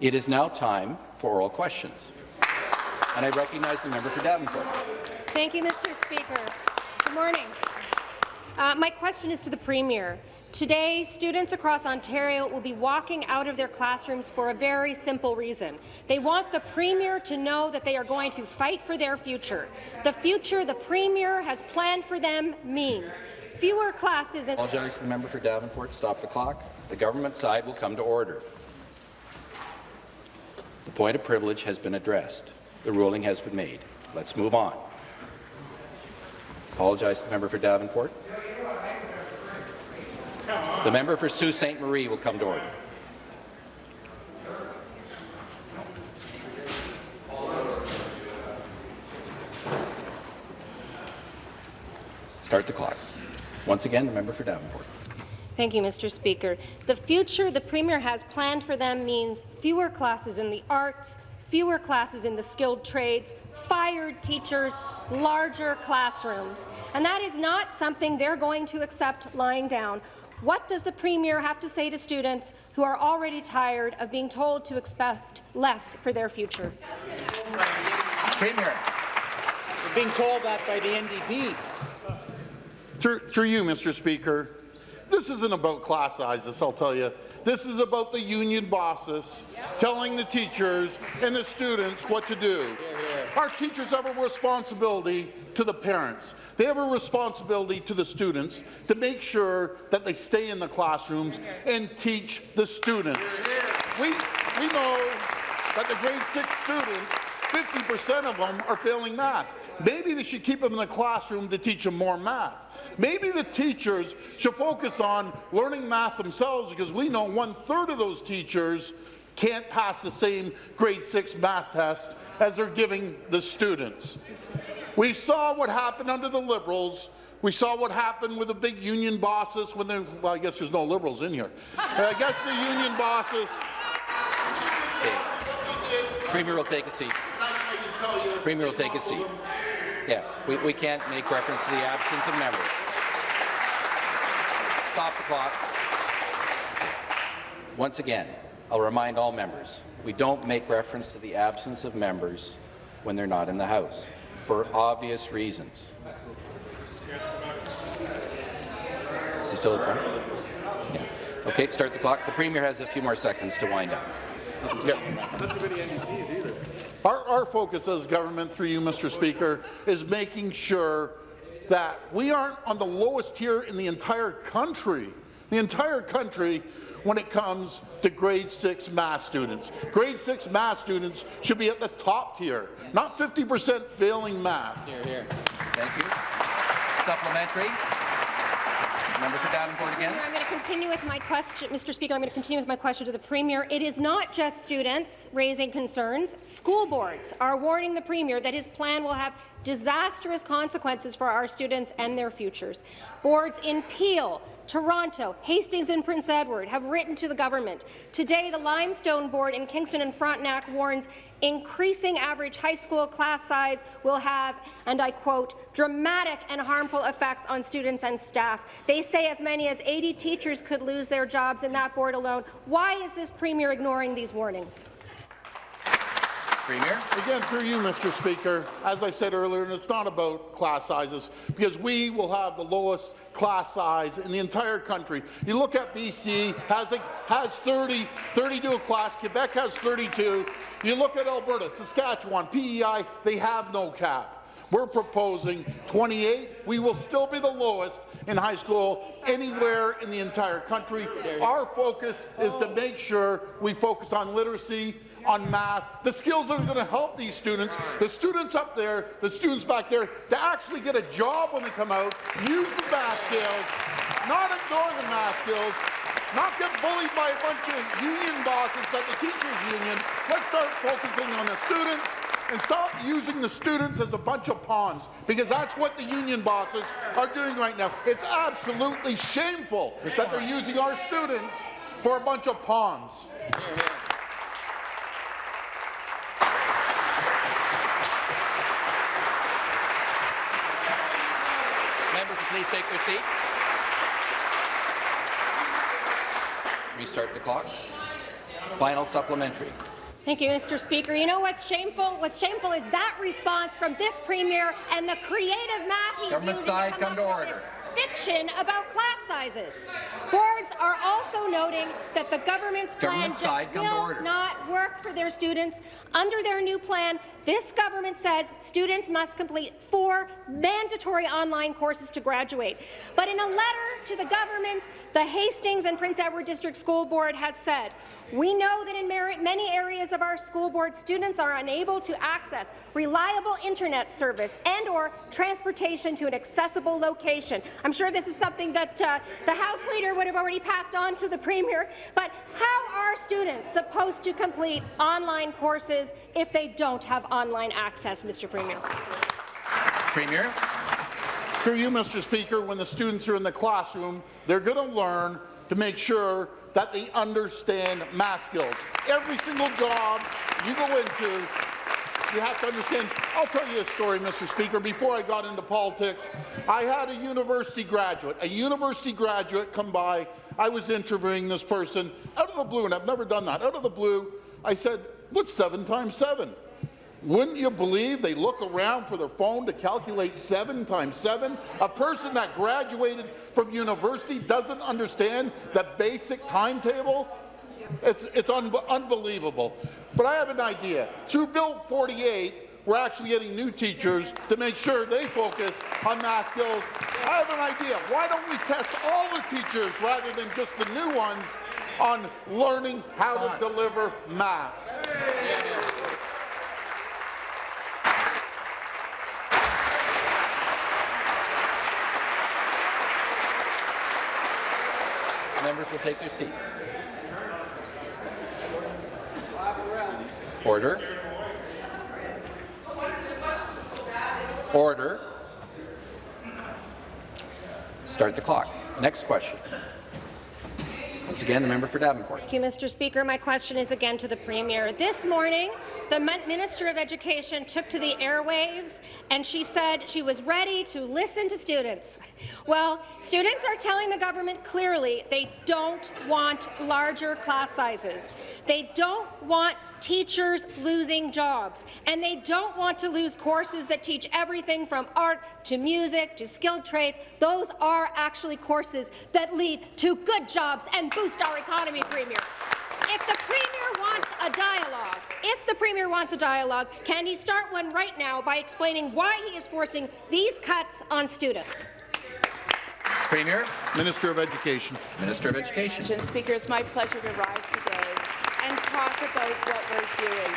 It is now time for oral questions. And I recognize the member for Davenport. Thank you, Mr. Speaker. Good morning. Uh, my question is to the Premier. Today, students across Ontario will be walking out of their classrooms for a very simple reason. They want the Premier to know that they are going to fight for their future. The future the Premier has planned for them means fewer classes I apologize to the member for Davenport. Stop the clock. The government side will come to order. The point of privilege has been addressed. The ruling has been made. Let's move on. Apologize to the member for Davenport. The member for Sault Ste. Marie will come to order. Start the clock. Once again, the member for Davenport. Thank you, Mr. Speaker. The future the Premier has planned for them means fewer classes in the arts, fewer classes in the skilled trades, fired teachers, larger classrooms. And that is not something they're going to accept lying down. What does the Premier have to say to students who are already tired of being told to expect less for their future? Premier. We're being told that by the NDP. Through, through you, Mr. Speaker, this isn't about class sizes, I'll tell you. This is about the union bosses telling the teachers and the students what to do. Our teachers have a responsibility to the parents. They have a responsibility to the students to make sure that they stay in the classrooms and teach the students. We, we know that the grade six students 50% of them are failing math. Maybe they should keep them in the classroom to teach them more math. Maybe the teachers should focus on learning math themselves because we know one-third of those teachers can't pass the same grade 6 math test as they're giving the students. We saw what happened under the Liberals we saw what happened with the big union bosses when they, well, I guess there's no Liberals in here. I guess the union bosses. Okay. Premier will take a seat. Premier will take a seat. Yeah, we, we can't make reference to the absence of members. Stop the clock. Once again, I'll remind all members, we don't make reference to the absence of members when they're not in the House, for obvious reasons. Is he still at time? Yeah. Okay, start the clock. The Premier has a few more seconds to wind up. Yeah. Our, our focus as government, through you, Mr. Speaker, is making sure that we aren't on the lowest tier in the entire country, the entire country, when it comes to grade 6 math students. Grade 6 math students should be at the top tier, not 50% failing math. Here, here. Thank you. Supplementary. Member for Davenport again. I'm going to continue with my question, Mr. Speaker. I'm going to continue with my question to the Premier. It is not just students raising concerns. School boards are warning the Premier that his plan will have disastrous consequences for our students and their futures. Boards in Peel, Toronto, Hastings and Prince Edward have written to the government. Today, the Limestone Board in Kingston and Frontenac warns increasing average high school class size will have, and I quote, dramatic and harmful effects on students and staff. They say as many as 80 teachers could lose their jobs in that board alone. Why is this Premier ignoring these warnings? Premier. Again, through you, Mr. Speaker, as I said earlier, and it's not about class sizes, because we will have the lowest class size in the entire country. You look at BC, has, a, has 30, 32 a class, Quebec has 32. You look at Alberta, Saskatchewan, PEI, they have no cap. We're proposing 28. We will still be the lowest in high school anywhere in the entire country. Our focus is to make sure we focus on literacy, on math, the skills that are going to help these students, the students up there, the students back there, to actually get a job when they come out, use the math skills, not ignore the math skills, not get bullied by a bunch of union bosses at the teachers union. Let's start focusing on the students and stop using the students as a bunch of pawns, because that's what the union bosses are doing right now. It's absolutely shameful that they're using our students for a bunch of pawns. Members, please take your seats. Restart the clock. Final supplementary. Thank you, Mr. Speaker. You know what's shameful? What's shameful is that response from this premier and the creative math he's Government using side, to come come to order. Fiction about class sizes. Boards are also noting that the government's plan Government just side, come to will not work for their students. Under their new plan, this government says students must complete four mandatory online courses to graduate. But in a letter to the government, the Hastings and Prince Edward District School Board has said, we know that in many areas of our school board, students are unable to access reliable internet service and or transportation to an accessible location. I'm sure this is something that uh, the House Leader would have already passed on to the Premier, but how are students supposed to complete online courses if they don't have online access, Mr. Premier? Premier. Through you, Mr. Speaker, when the students are in the classroom, they're going to learn to make sure that they understand math skills. Every single job you go into, you have to understand. I'll tell you a story, Mr. Speaker. Before I got into politics, I had a university graduate, a university graduate come by. I was interviewing this person out of the blue, and I've never done that. Out of the blue, I said, what's seven times seven? Wouldn't you believe they look around for their phone to calculate 7 times 7? A person that graduated from university doesn't understand the basic timetable? It's, it's un unbelievable. But I have an idea. Through Bill 48, we're actually getting new teachers to make sure they focus on math skills. I have an idea. Why don't we test all the teachers rather than just the new ones on learning how to deliver math? Members will take their seats. Order. Order. Start the clock. Next question. Once again, the member for Davenport. Thank you, Mr. Speaker. My question is again to the Premier. This morning, the Minister of Education took to the airwaves and she said she was ready to listen to students. Well, students are telling the government clearly they don't want larger class sizes. They don't want teachers losing jobs, and they don't want to lose courses that teach everything from art to music to skilled trades. Those are actually courses that lead to good jobs and boost our economy, Premier. If the Premier wants a dialogue, if the Premier wants a dialogue, can he start one right now by explaining why he is forcing these cuts on students? Premier. Minister of Education. Minister of Education. Speaker, it's my pleasure to rise today and talk about what we're doing.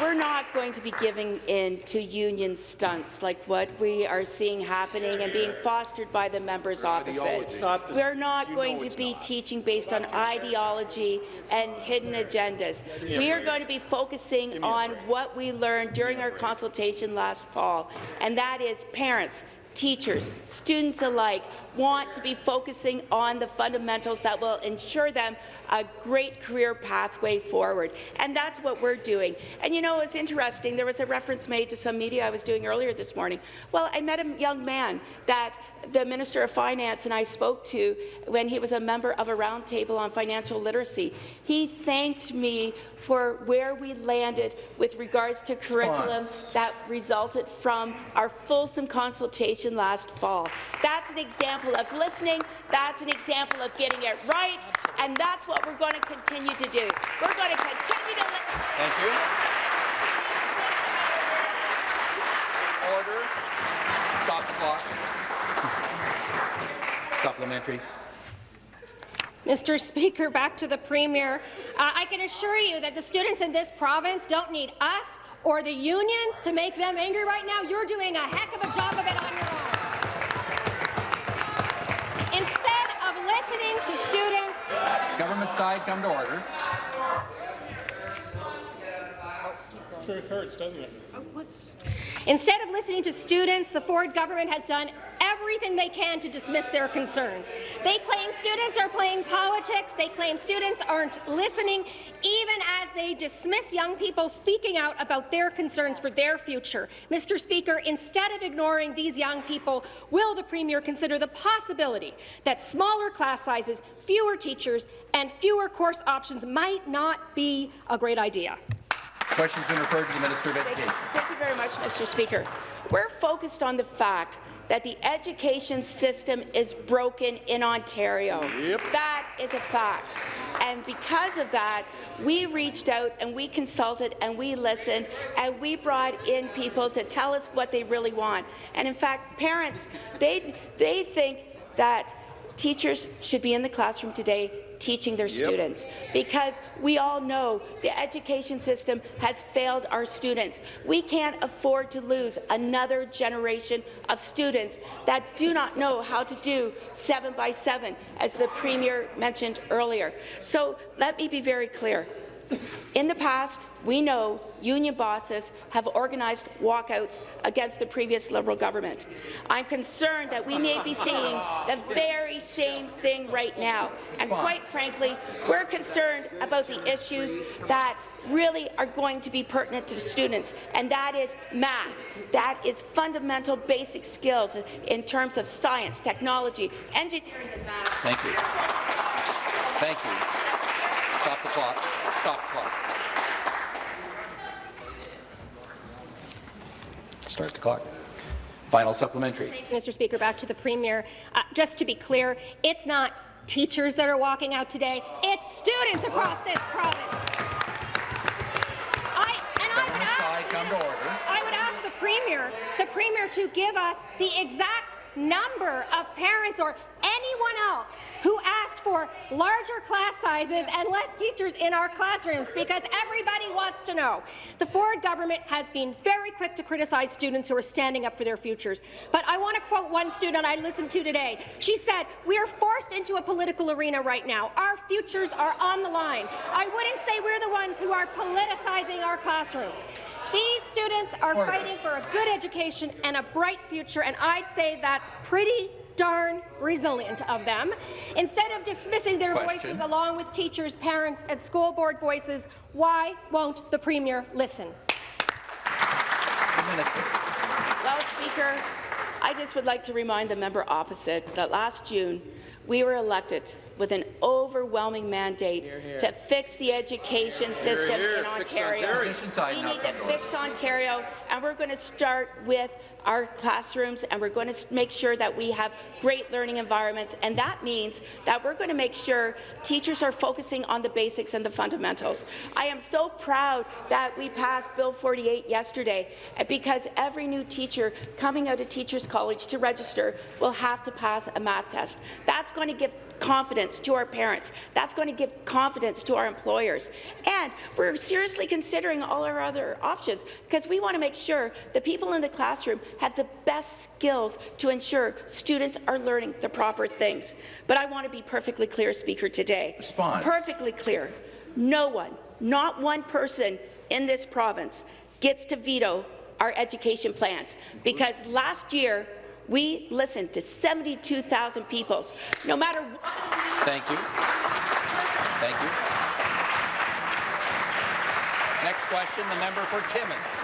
We're not going to be giving in to union stunts like what we are seeing happening and being fostered by the members opposite. We're not going to be teaching based on ideology and hidden agendas. We are going to be focusing on what we learned during our consultation last fall, and that is parents, teachers, students alike want to be focusing on the fundamentals that will ensure them a great career pathway forward. And that's what we're doing. And you know, it's interesting. There was a reference made to some media I was doing earlier this morning. Well, I met a young man that the Minister of Finance and I spoke to when he was a member of a roundtable on financial literacy. He thanked me for where we landed with regards to curriculum Response. that resulted from our fulsome consultation last fall. That's an example of listening. That's an example of getting it right. And that's what we're going to continue to do. We're going to continue to listen. Thank you. Order. Stop the clock. Supplementary. Mr. Speaker, back to the Premier. Uh, I can assure you that the students in this province don't need us or the unions to make them angry right now. You're doing a heck of a job of it on your own. Instead of listening to students, Government side, come to order. Truth hurts, doesn't it? Oh, instead of listening to students, the Ford government has done everything they can to dismiss their concerns. They claim students are playing politics. They claim students aren't listening, even as they dismiss young people speaking out about their concerns for their future. Mr. Speaker, instead of ignoring these young people, will the Premier consider the possibility that smaller class sizes, fewer teachers, and fewer course options might not be a great idea? Question's been referred to the Minister of Thank you, Education. thank you very much, Mr. Speaker. We're focused on the fact that the education system is broken in Ontario. That is a fact. And because of that, we reached out and we consulted and we listened and we brought in people to tell us what they really want. And in fact, parents, they, they think that teachers should be in the classroom today teaching their students because we all know the education system has failed our students. We can't afford to lose another generation of students that do not know how to do seven by seven, as the Premier mentioned earlier. So let me be very clear. In the past, we know union bosses have organized walkouts against the previous Liberal government. I'm concerned that we may be seeing the very same thing right now. And quite frankly, we're concerned about the issues that really are going to be pertinent to students, and that is math. That is fundamental basic skills in terms of science, technology, engineering, and math. Thank you. Thank you. Stop the clock. Stop the clock. Start the clock. Final supplementary. Mr. Speaker, back to the Premier. Uh, just to be clear, it's not teachers that are walking out today, it's students across this province. I, and I would ask I would Premier, the Premier to give us the exact number of parents or anyone else who asked for larger class sizes and less teachers in our classrooms, because everybody wants to know. The Ford government has been very quick to criticize students who are standing up for their futures. But I want to quote one student I listened to today. She said, we are forced into a political arena right now. Our futures are on the line. I wouldn't say we're the ones who are politicizing our classrooms. These students are Order. fighting for a good education and a bright future, and I'd say that's pretty darn resilient of them. Instead of dismissing their Question. voices along with teachers, parents, and school board voices, why won't the Premier listen? Well, Speaker, I just would like to remind the member opposite that last June we were elected with an overwhelming mandate to fix the education system in Ontario. Side We need to come to order. fix Ontario, and we're going to start with our classrooms, and we're going to make sure that we have great learning environments, and that means that we're going to make sure teachers are focusing on the basics and the fundamentals. I am so proud that we passed Bill 48 yesterday, uh, because every new teacher coming out of Teachers College to register will have to pass a math test. That's going to give confidence to our parents. That's going to give confidence to our employers. And we're seriously considering all our other options because we want to make sure the people in the classroom have the best skills to ensure students are learning the proper things. But I want to be perfectly clear, Speaker, today. Response. Perfectly clear. No one, not one person in this province gets to veto our education plans because last year we listened to 72,000 people. No matter what Thank you. Thank you. Next question, the member for Timmins.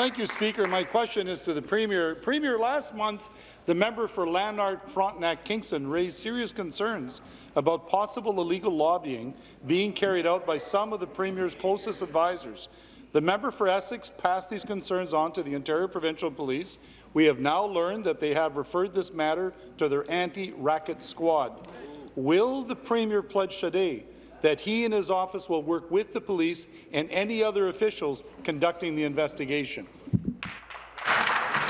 Thank you, Speaker. My question is to the Premier. Premier, last month, the member for Lanark Frontenac Kingston raised serious concerns about possible illegal lobbying being carried out by some of the Premier's closest advisors. The member for Essex passed these concerns on to the Ontario Provincial Police. We have now learned that they have referred this matter to their anti-racket squad. Will the Premier pledge today that he and his office will work with the police and any other officials conducting the investigation.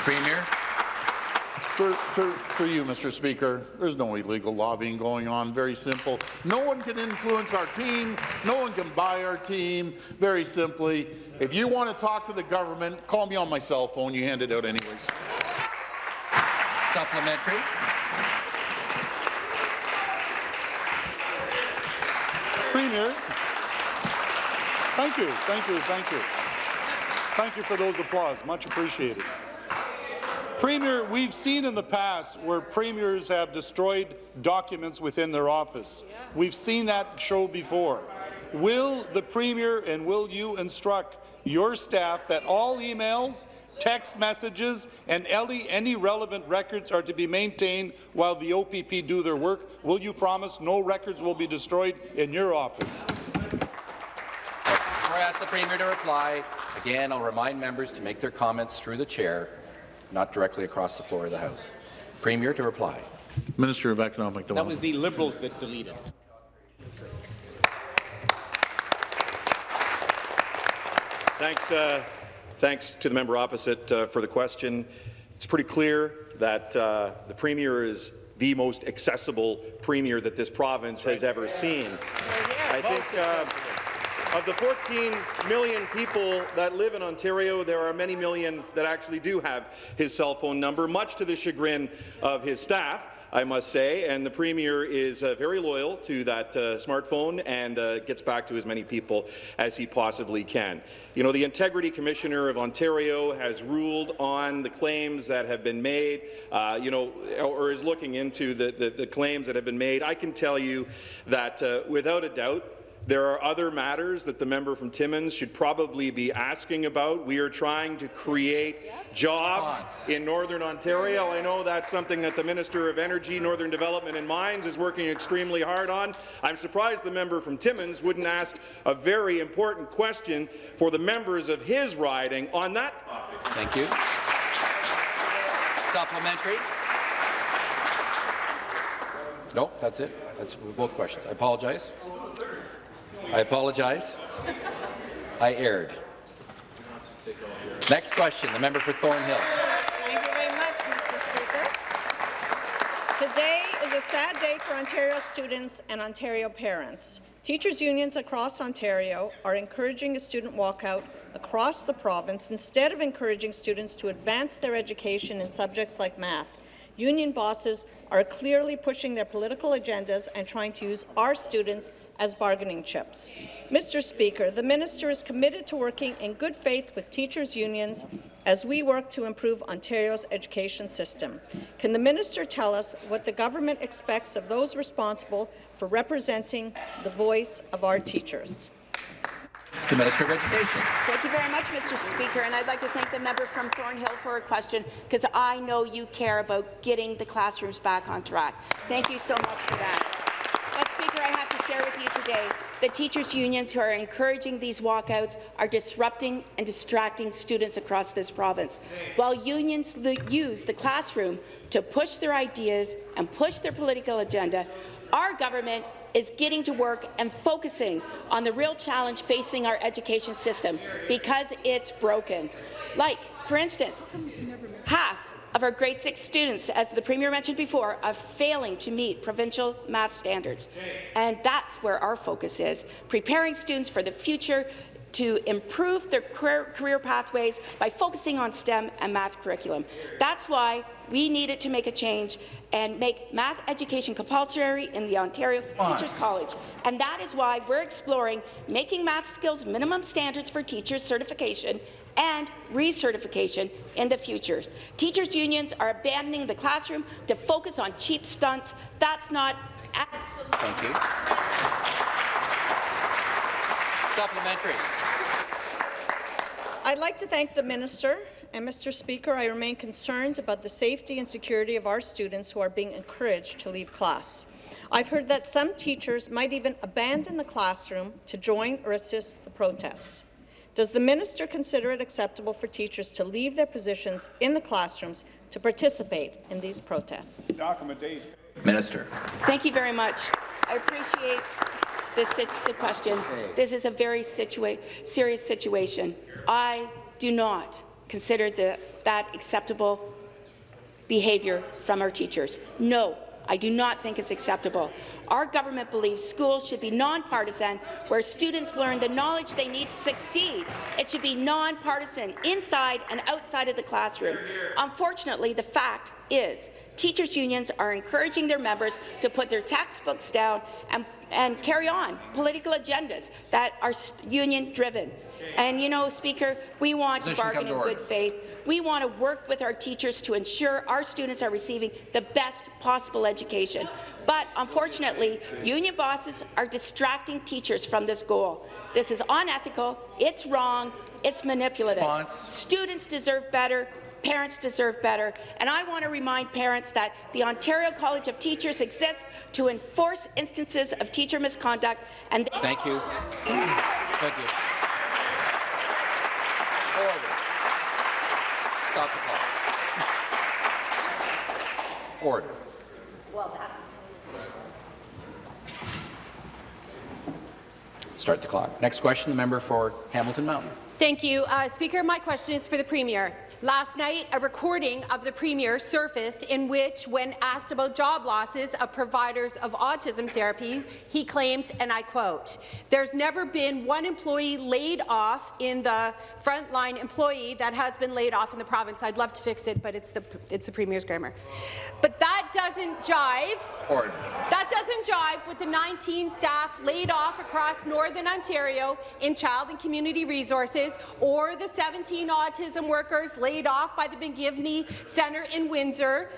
Premier. For, for, for you, Mr. Speaker, there's no illegal lobbying going on. Very simple. No one can influence our team. No one can buy our team. Very simply, if you want to talk to the government, call me on my cell phone. You hand it out anyways. Supplementary. Premier, thank you, thank you, thank you. Thank you for those applause, much appreciated. Premier, we've seen in the past where premiers have destroyed documents within their office. We've seen that show before. Will the Premier and will you instruct your staff that all emails, text messages, and any, any relevant records are to be maintained while the OPP do their work? Will you promise no records will be destroyed in your office? I ask the Premier to reply, again, I'll remind members to make their comments through the chair, not directly across the floor of the House. Premier to reply. Minister of Economic Development. That was the Liberals that deleted. Thanks, uh, thanks to the member opposite uh, for the question. It's pretty clear that uh, the Premier is the most accessible Premier that this province has ever seen. I think uh, of the 14 million people that live in Ontario, there are many million that actually do have his cell phone number, much to the chagrin of his staff. I must say, and the Premier is uh, very loyal to that uh, smartphone and uh, gets back to as many people as he possibly can. You know, the Integrity Commissioner of Ontario has ruled on the claims that have been made, uh, you know, or is looking into the, the, the, claims that have been made. I can tell you that, uh, without a doubt, there are other matters that the member from Timmins should probably be asking about. We are trying to create jobs in Northern Ontario. I know that's something that the Minister of Energy, Northern Development and Mines is working extremely hard on. I'm surprised the member from Timmins wouldn't ask a very important question for the members of his riding on that topic. Thank you. Supplementary. No, that's it. That's both questions. I apologize. I apologize. I erred. Next question, the member for Thornhill. Thank you very much, Mr. Speaker. Today is a sad day for Ontario students and Ontario parents. Teachers' unions across Ontario are encouraging a student walkout across the province instead of encouraging students to advance their education in subjects like math. Union bosses are clearly pushing their political agendas and trying to use our students as bargaining chips. Mr. Speaker, the minister is committed to working in good faith with teachers' unions as we work to improve Ontario's education system. Can the minister tell us what the government expects of those responsible for representing the voice of our teachers? The Minister of Education. Thank you very much, Mr. Speaker, and I'd like to thank the member from Thornhill for her question, because I know you care about getting the classrooms back on track. Thank you so much for that. But, Speaker, I have to share with you today the teachers' unions who are encouraging these walkouts are disrupting and distracting students across this province. While unions use the classroom to push their ideas and push their political agenda, our government is getting to work and focusing on the real challenge facing our education system because it's broken. Like, for instance, half of our grade 6 students, as the Premier mentioned before, are failing to meet provincial math standards. And that's where our focus is, preparing students for the future to improve their career pathways by focusing on STEM and math curriculum. That's why we needed to make a change and make math education compulsory in the Ontario Teachers College. And that is why we're exploring making math skills minimum standards for teachers certification and recertification in the future. Teachers' unions are abandoning the classroom to focus on cheap stunts. That's not Thank you. Supplementary. I'd like to thank the minister and Mr. Speaker, I remain concerned about the safety and security of our students who are being encouraged to leave class. I've heard that some teachers might even abandon the classroom to join or assist the protests. Does the minister consider it acceptable for teachers to leave their positions in the classrooms to participate in these protests? Minister. Thank you very much. I appreciate this the question. This is a very situa serious situation. I do not consider the, that acceptable behaviour from our teachers. No, I do not think it's acceptable. Our government believes schools should be nonpartisan, where students learn the knowledge they need to succeed. It should be nonpartisan inside and outside of the classroom. Unfortunately, the fact is teachers' unions are encouraging their members to put their textbooks down and, and carry on political agendas that are union-driven. And you know, Speaker, we want Position to bargain in good faith. We want to work with our teachers to ensure our students are receiving the best possible education. But unfortunately, union bosses are distracting teachers from this goal. This is unethical, it's wrong, it's manipulative. Response. Students deserve better, parents deserve better. And I want to remind parents that the Ontario College of Teachers exists to enforce instances of teacher misconduct. And Thank you. Thank you. Order. Stop the clock. Order. Well, that's Start the clock. Next question, the member for Hamilton Mountain. Thank you, uh, Speaker. My question is for the Premier. Last night, a recording of the Premier surfaced in which, when asked about job losses of providers of autism therapies, he claims, and I quote, there's never been one employee laid off in the frontline employee that has been laid off in the province. I'd love to fix it, but it's the, it's the Premier's grammar. But that doesn't jive Order. that doesn't jive with the 19 staff laid off across Northern Ontario in Child and Community Resources or the 17 autism workers laid off by the McGivney Centre in Windsor.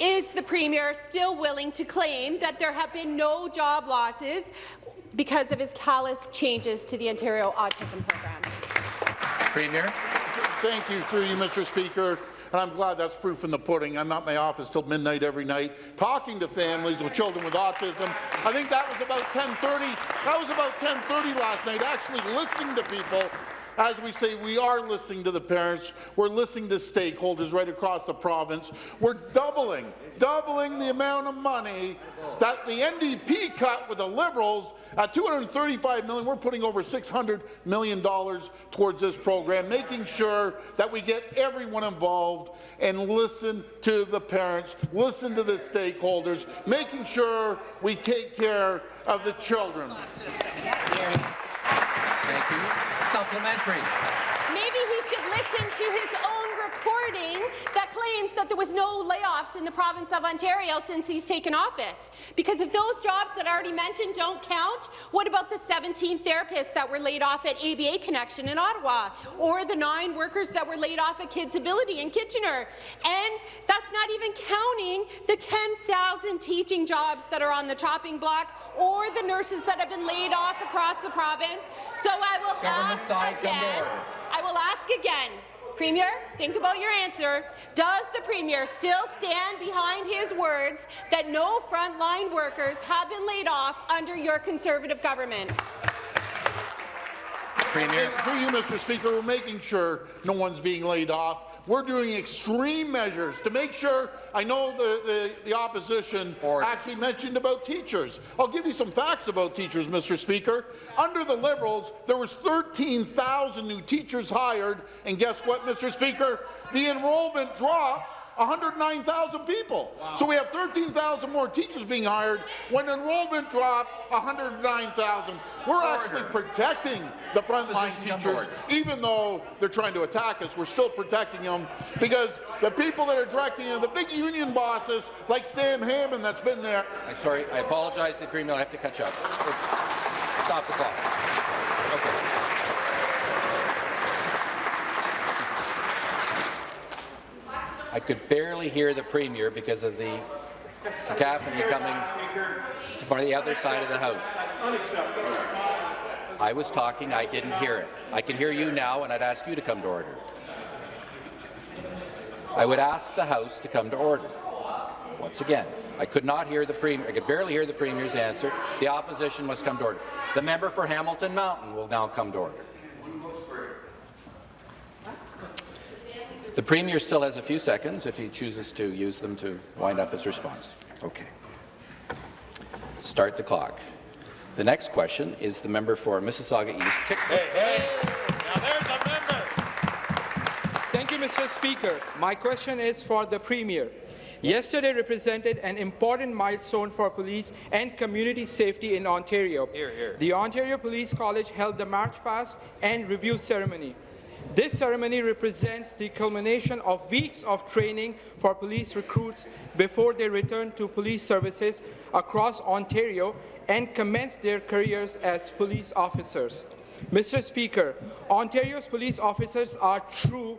Is the Premier still willing to claim that there have been no job losses because of his callous changes to the Ontario Autism Program? Premier. Thank you, through you, Mr. Speaker. And I'm glad that's proof in the pudding. I'm at my office till midnight every night, talking to families with children with autism. I think that was about 10:30. That was about 10:30 last night. Actually listening to people as we say, we are listening to the parents. We're listening to stakeholders right across the province. We're doubling, doubling the amount of money that the NDP cut with the Liberals at 235 million. We're putting over 600 million dollars towards this program, making sure that we get everyone involved and listen to the parents, listen to the stakeholders, making sure we take care of the children. Thank you. Supplementary. Maybe he should listen to his own recording that claims that there was no layoffs in the province of Ontario since he's taken office. Because if those jobs that I already mentioned don't count, what about the 17 therapists that were laid off at ABA Connection in Ottawa, or the nine workers that were laid off at Kids Ability in Kitchener? And that's not even counting the 10,000 teaching jobs that are on the chopping block, or the nurses that have been laid off across the province. So I will Government ask side, come to again. I will ask again. Premier, think about your answer. Does the Premier still stand behind his words that no frontline workers have been laid off under your Conservative government? Premier. And through you, Mr. Speaker, we're making sure no one's being laid off. We're doing extreme measures to make sure. I know the, the, the opposition Order. actually mentioned about teachers. I'll give you some facts about teachers, Mr. Speaker. Under the Liberals, there was 13,000 new teachers hired, and guess what, Mr. Speaker? The enrollment dropped 109,000 people. So we have 13,000 more teachers being hired when enrollment dropped 109,000. We're actually protecting the frontline teachers, even though they're trying to attack us. We're still protecting them because the people that are directing them, the big union bosses like Sam Hammond that's been there, I'm sorry. I apologize to the Premier. I have to catch up. Stop the clock. Okay. I could barely hear the Premier because of the cacophony coming from the other side of the House. I was talking, I didn't hear it. I can hear you now, and I'd ask you to come to order. I would ask the House to come to order. Once again, I could not hear the Premier, I could barely hear the Premier's answer. The opposition must come to order. The member for Hamilton Mountain will now come to order. The Premier still has a few seconds if he chooses to use them to wind up his response. Okay. Start the clock. The next question is the member for Mississauga East. Kick- Thank you, Mr. Speaker. My question is for the Premier. Yesterday represented an important milestone for police and community safety in Ontario. The Ontario Police College held the March Past and Review ceremony. This ceremony represents the culmination of weeks of training for police recruits before they return to police services across Ontario and commence their careers as police officers. Mr. Speaker, Ontario's police officers are true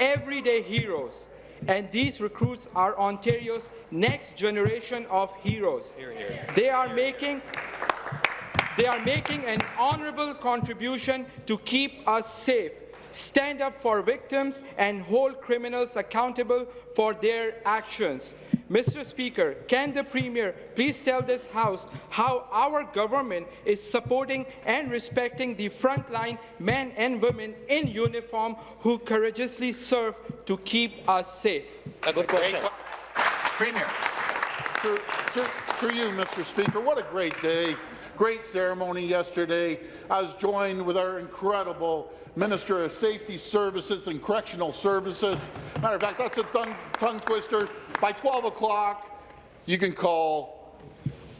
everyday heroes, and these recruits are Ontario's next generation of heroes. They are making they are making an honorable contribution to keep us safe, stand up for victims, and hold criminals accountable for their actions. Mr. Speaker, can the Premier please tell this House how our government is supporting and respecting the frontline men and women in uniform who courageously serve to keep us safe? That's a great question. Premier. Through, through, through you, Mr. Speaker, what a great day. Great ceremony yesterday. I was joined with our incredible Minister of Safety Services and Correctional Services. Matter of fact, that's a tongue, tongue twister. By 12 o'clock, you can call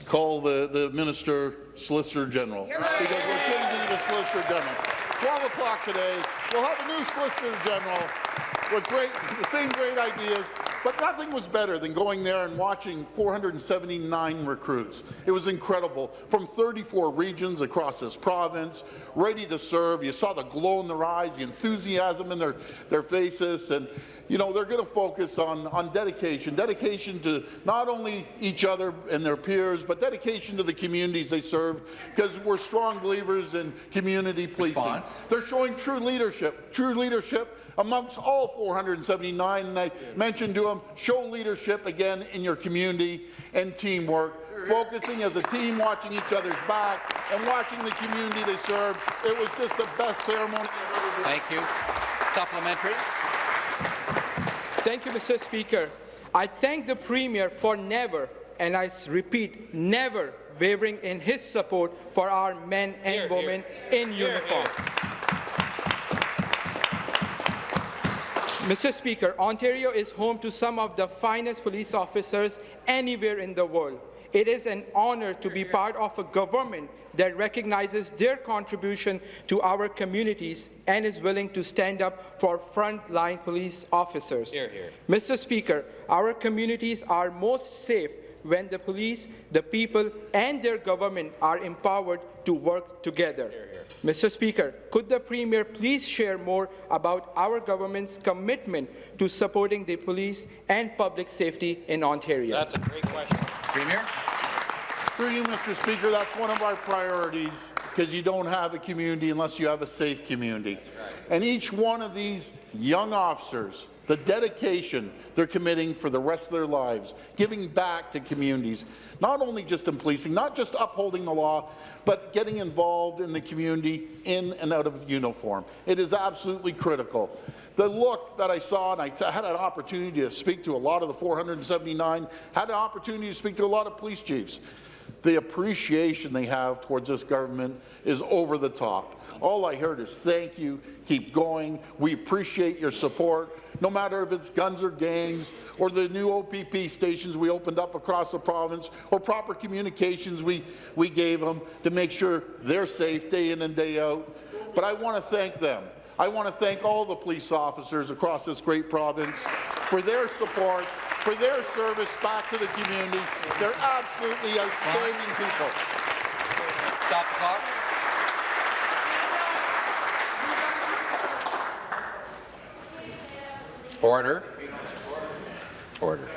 call the, the Minister Solicitor General because we're changing to Solicitor General. 12 o'clock today, we'll have a new Solicitor General with great, the same great ideas, but nothing was better than going there and watching 479 recruits. It was incredible. From 34 regions across this province, ready to serve. You saw the glow in their eyes, the enthusiasm in their, their faces, and you know, they're going to focus on, on dedication, dedication to not only each other and their peers, but dedication to the communities they serve, because we're strong believers in community policing. Response. They're showing true leadership, true leadership amongst all 479, and I mentioned to them, show leadership again in your community and teamwork, focusing as a team, watching each other's back, and watching the community they serve. It was just the best ceremony. Thank you. Supplementary. Thank you, Mr. Speaker. I thank the Premier for never, and I repeat, never wavering in his support for our men and women in uniform. Mr. Speaker, Ontario is home to some of the finest police officers anywhere in the world. It is an honour to be part of a government that recognizes their contribution to our communities and is willing to stand up for frontline police officers. Hear, hear. Mr. Speaker, our communities are most safe when the police, the people, and their government are empowered to work together. Mr. Speaker, could the Premier please share more about our government's commitment to supporting the police and public safety in Ontario? That's a great question. Premier. Through you, Mr. Speaker, that's one of our priorities because you don't have a community unless you have a safe community. And each one of these young officers, the dedication they're committing for the rest of their lives, giving back to communities, not only just in policing, not just upholding the law, but getting involved in the community in and out of uniform. It is absolutely critical. The look that I saw, and I had an opportunity to speak to a lot of the 479, had an opportunity to speak to a lot of police chiefs. The appreciation they have towards this government is over the top. All I heard is thank you, keep going, we appreciate your support, no matter if it's guns or gangs, or the new OPP stations we opened up across the province, or proper communications we, we gave them to make sure they're safe day in and day out. But I want to thank them. I want to thank all the police officers across this great province for their support, for their service back to the community. They're absolutely outstanding people. Stop the clock. Order. Order.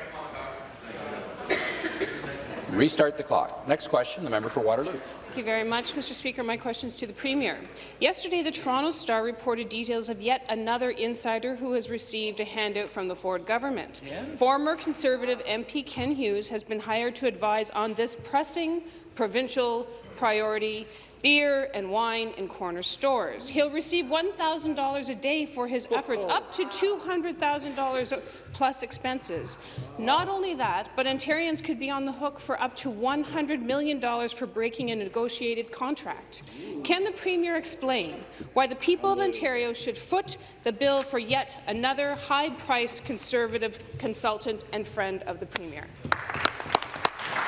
Restart the clock. Next question, the member for Waterloo. Thank you very much, Mr. Speaker. My question is to the Premier. Yesterday, the Toronto Star reported details of yet another insider who has received a handout from the Ford government. Former Conservative MP Ken Hughes has been hired to advise on this pressing provincial priority beer and wine in corner stores. He'll receive $1,000 a day for his efforts, up to $200,000 plus expenses. Not only that, but Ontarians could be on the hook for up to $100 million for breaking a negotiated contract. Can the Premier explain why the people of Ontario should foot the bill for yet another high-priced Conservative consultant and friend of the Premier?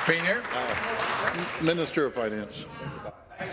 Premier. Uh, Minister of Finance.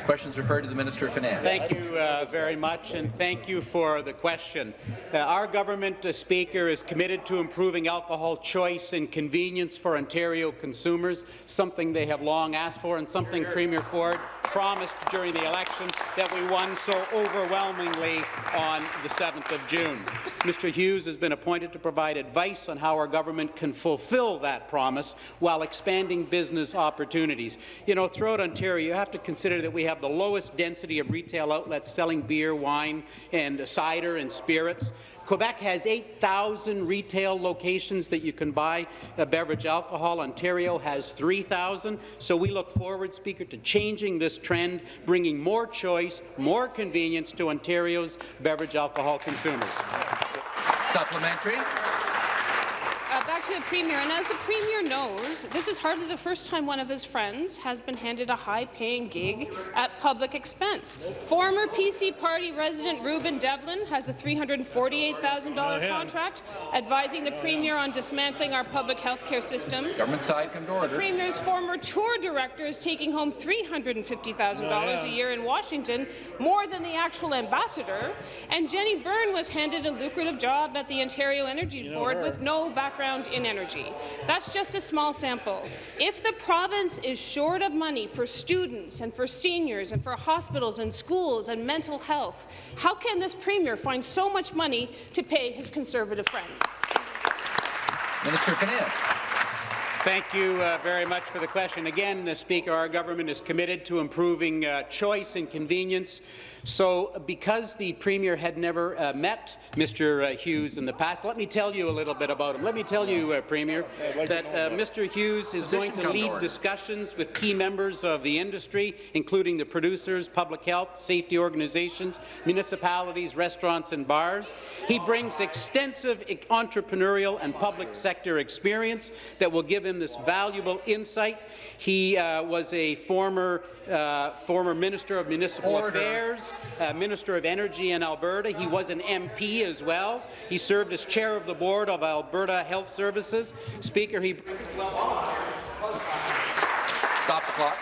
Questions referred to the Minister of Finance. Thank you uh, very much, and thank you for the question. Uh, our government, uh, Speaker, is committed to improving alcohol choice and convenience for Ontario consumers, something they have long asked for and something Premier Ford promised during the election that we won so overwhelmingly on the 7th of June. Mr. Hughes has been appointed to provide advice on how our government can fulfill that promise while expanding business opportunities. You know, throughout Ontario, you have to consider that we have the lowest density of retail outlets selling beer, wine, and cider and spirits. Quebec has 8,000 retail locations that you can buy beverage alcohol. Ontario has 3,000. So we look forward, Speaker, to changing this trend, bringing more choice, more convenience to Ontario's beverage alcohol consumers. Supplementary. Back to the Premier, and as the Premier knows, this is hardly the first time one of his friends has been handed a high-paying gig at public expense. Former PC Party resident Rueben Devlin has a $348,000 contract advising the Premier on dismantling our public health care system. Government side come to order. The Premier's former tour director is taking home $350,000 a year in Washington, more than the actual ambassador. And Jenny Byrne was handed a lucrative job at the Ontario Energy Board with no background in energy. That's just a small sample. If the province is short of money for students and for seniors and for hospitals and schools and mental health, how can this Premier find so much money to pay his Conservative friends? Minister of Finance. Thank you uh, very much for the question. Again, uh, Speaker, our government is committed to improving uh, choice and convenience. So, because the Premier had never uh, met Mr. Uh, Hughes in the past, let me tell you a little bit about him. Let me tell you, uh, Premier, that Mr. Hughes is going to lead discussions with key members of the industry, including the producers, public health, safety organizations, municipalities, restaurants and bars. He brings extensive entrepreneurial and public sector experience that will give him this valuable insight. He uh, was a former uh, former Minister of Municipal Order. Affairs, uh, Minister of Energy in Alberta. He was an MP as well. He served as chair of the board of Alberta Health Services. Speaker, he Stop the clock.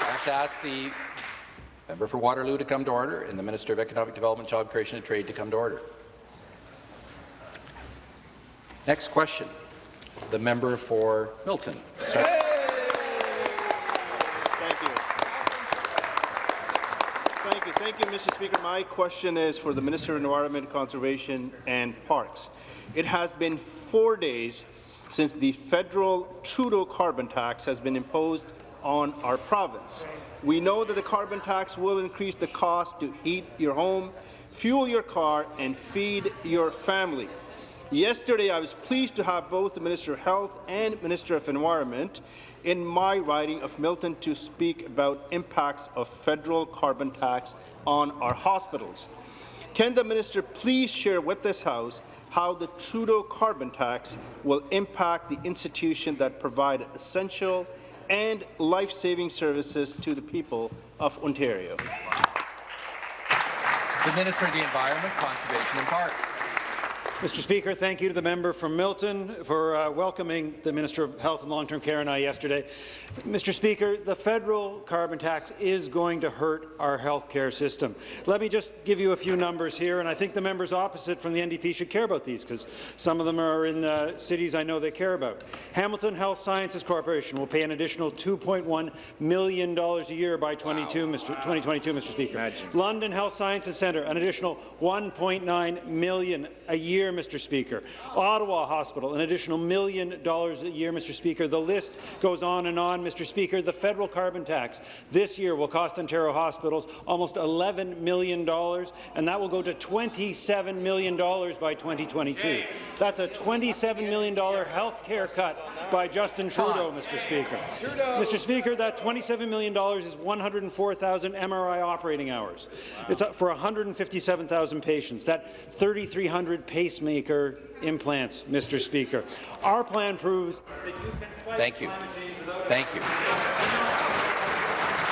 I have to ask the member for Waterloo to come to order and the Minister of Economic Development, Job Creation and Trade to come to order. Next question. The member for Milton. Sorry. Thank you. Thank you. Mr. Speaker. My question is for the Minister of Environment, Conservation and Parks. It has been four days since the federal Trudeau carbon tax has been imposed on our province. We know that the carbon tax will increase the cost to heat your home, fuel your car, and feed your family. Yesterday, I was pleased to have both the Minister of Health and Minister of Environment in my riding of Milton to speak about impacts of federal carbon tax on our hospitals. Can the minister please share with this House how the Trudeau carbon tax will impact the institution that provide essential and life-saving services to the people of Ontario? The Minister of the Environment, Conservation and Parks. Mr. Speaker, thank you to the member from Milton for uh, welcoming the Minister of Health and Long-Term Care and I yesterday. Mr. Speaker, the federal carbon tax is going to hurt our health care system. Let me just give you a few numbers here, and I think the members opposite from the NDP should care about these because some of them are in uh, cities I know they care about. Hamilton Health Sciences Corporation will pay an additional $2.1 million a year by 22, wow. Mr. 2022, Mr. Speaker. Imagine. London Health Sciences Centre, an additional 1.9 million a year, Mr. Speaker. Ottawa Hospital, an additional million dollars a year, Mr. Speaker. The list goes on and on, Mr. Speaker. The federal carbon tax this year will cost Ontario hospitals almost $11 million, and that will go to $27 million by 2022. That's a $27 million health care cut by Justin Trudeau, Mr. Speaker. Mr. Speaker, that $27 million is 104,000 MRI operating hours. It's for 157,000 patients. That's 3,300 pacemaker implants, Mr. Speaker. Our plan proves that you can Thank you. Thank you.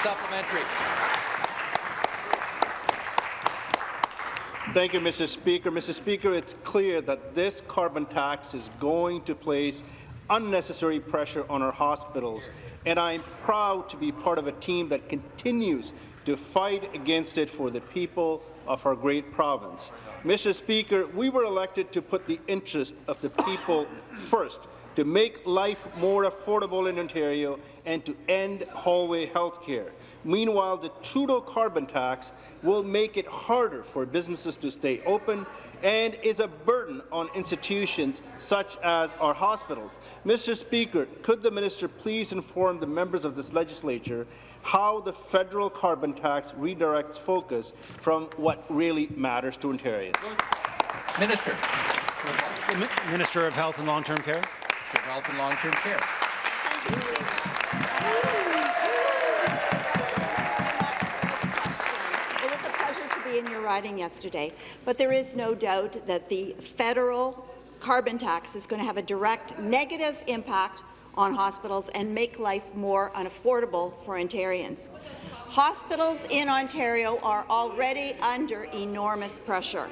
Supplementary. Thank you, Mr. Speaker. Mr. Speaker, it's clear that this carbon tax is going to place unnecessary pressure on our hospitals, and I'm proud to be part of a team that continues to fight against it for the people of our great province. Mr. Speaker, we were elected to put the interest of the people first, to make life more affordable in Ontario and to end hallway health care. Meanwhile, the Trudeau carbon tax will make it harder for businesses to stay open and is a burden on institutions such as our hospitals. Mr. Speaker, could the minister please inform the members of this legislature how the federal carbon tax redirects focus from what really matters to Ontarians? Minister. Minister of Health and Long-Term Care. Of Health and Long-Term Care. It was a pleasure to be in your riding yesterday, but there is no doubt that the federal carbon tax is going to have a direct negative impact on hospitals and make life more unaffordable for Ontarians. Hospitals in Ontario are already under enormous pressure.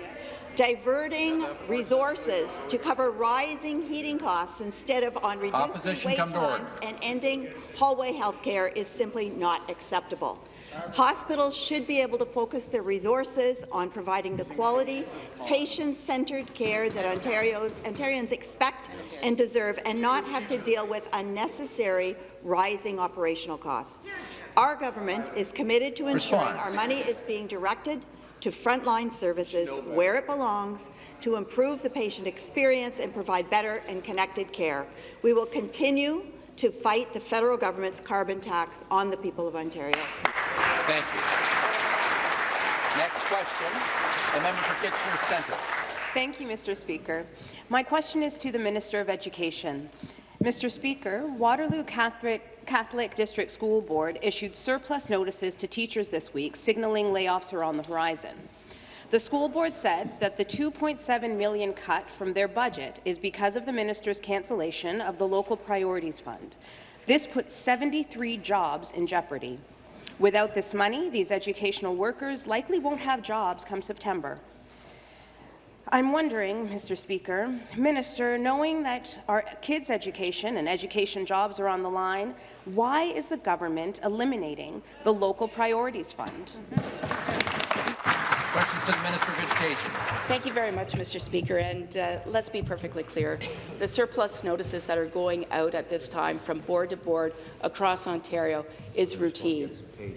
Diverting resources to cover rising heating costs instead of on reducing Opposition wait come to order. times and ending hallway health care is simply not acceptable. Hospitals should be able to focus their resources on providing the quality, patient-centred care that Ontario, Ontarians expect and deserve and not have to deal with unnecessary rising operational costs. Our government is committed to ensuring Response. our money is being directed to frontline services where it belongs to improve the patient experience and provide better and connected care. We will continue to fight the federal government's carbon tax on the people of Ontario. Thank you. Next question, the member for Kitchener Centre. Thank you, Mr. Speaker. My question is to the Minister of Education. Mr. Speaker, Waterloo Catholic, Catholic District School Board issued surplus notices to teachers this week, signaling layoffs are on the horizon. The school board said that the 2.7 million cut from their budget is because of the minister's cancellation of the local priorities fund. This puts 73 jobs in jeopardy. Without this money, these educational workers likely won't have jobs come September. I'm wondering, Mr. Speaker, Minister, knowing that our kids' education and education jobs are on the line, why is the government eliminating the local priorities fund? Questions to the Minister of Education. Thank you very much, Mr. Speaker. And uh, let's be perfectly clear. The surplus notices that are going out at this time from board to board across Ontario is routine.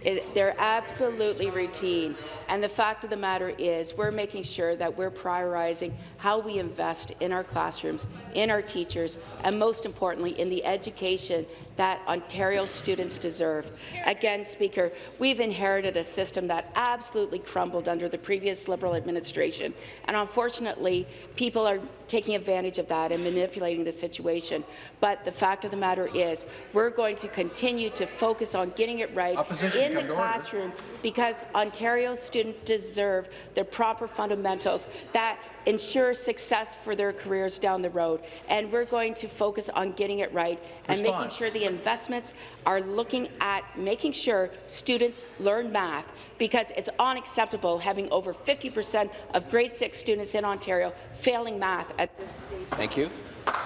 It, they're absolutely routine. And the fact of the matter is we're making sure that we're prioritizing how we invest in our classrooms, in our teachers, and most importantly, in the education that Ontario students deserve. Again, Speaker, we've inherited a system that absolutely crumbled under the previous Liberal administration, and unfortunately, people are taking advantage of that and manipulating the situation. But the fact of the matter is, we're going to continue to focus on getting it right Opposition, in the classroom because Ontario students deserve the proper fundamentals that ensure success for their careers down the road. And we're going to focus on getting it right and making sure the investments are looking at making sure students learn math because it's unacceptable having over 50% of grade 6 students in Ontario failing math at this stage. Thank you.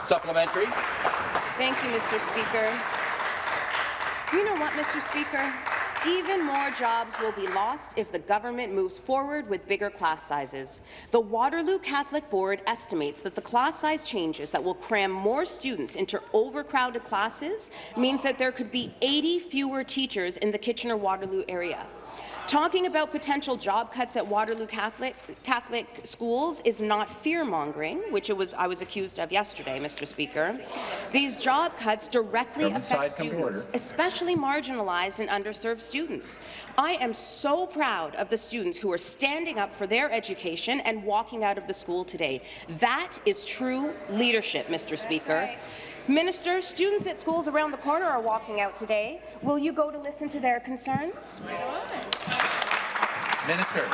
Supplementary. Thank you, Mr. Speaker. You know what, Mr. Speaker? Even more jobs will be lost if the government moves forward with bigger class sizes. The Waterloo Catholic Board estimates that the class size changes that will cram more students into overcrowded classes means that there could be 80 fewer teachers in the Kitchener-Waterloo area. Talking about potential job cuts at Waterloo Catholic, Catholic schools is not fear-mongering, which it was, I was accused of yesterday, Mr. Speaker. These job cuts directly Government affect side, come to students, especially marginalized and underserved students. I am so proud of the students who are standing up for their education and walking out of the school today. That is true leadership, Mr. Speaker. Minister, students at schools around the corner are walking out today. Will you go to listen to their concerns? Minister.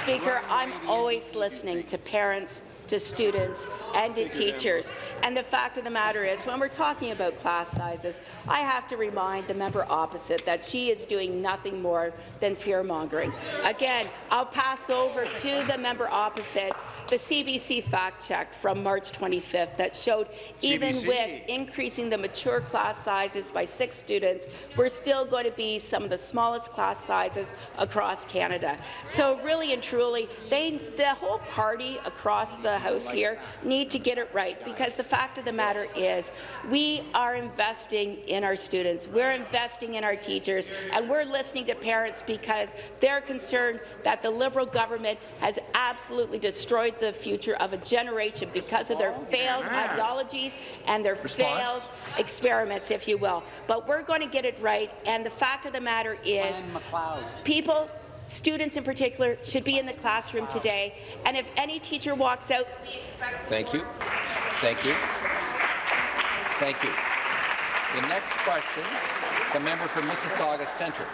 Speaker, I'm always listening to parents, to students, and to teachers. And the fact of the matter is, when we're talking about class sizes, I have to remind the member opposite that she is doing nothing more than fear-mongering. Again, I'll pass over to the member opposite the CBC fact check from March 25th that showed even CBC. with increasing the mature class sizes by six students, we're still going to be some of the smallest class sizes across Canada. So really and truly, they, the whole party across the the House here need to get it right, because the fact of the matter is we are investing in our students, we're investing in our teachers, and we're listening to parents because they're concerned that the Liberal government has absolutely destroyed the future of a generation because of their failed ideologies and their Response. failed experiments, if you will. But we're going to get it right, and the fact of the matter is people students in particular should be in the classroom today, and if any teacher walks out, we expect Thank you. Thank you. Thank you. The next question, the member for Mississauga Centre.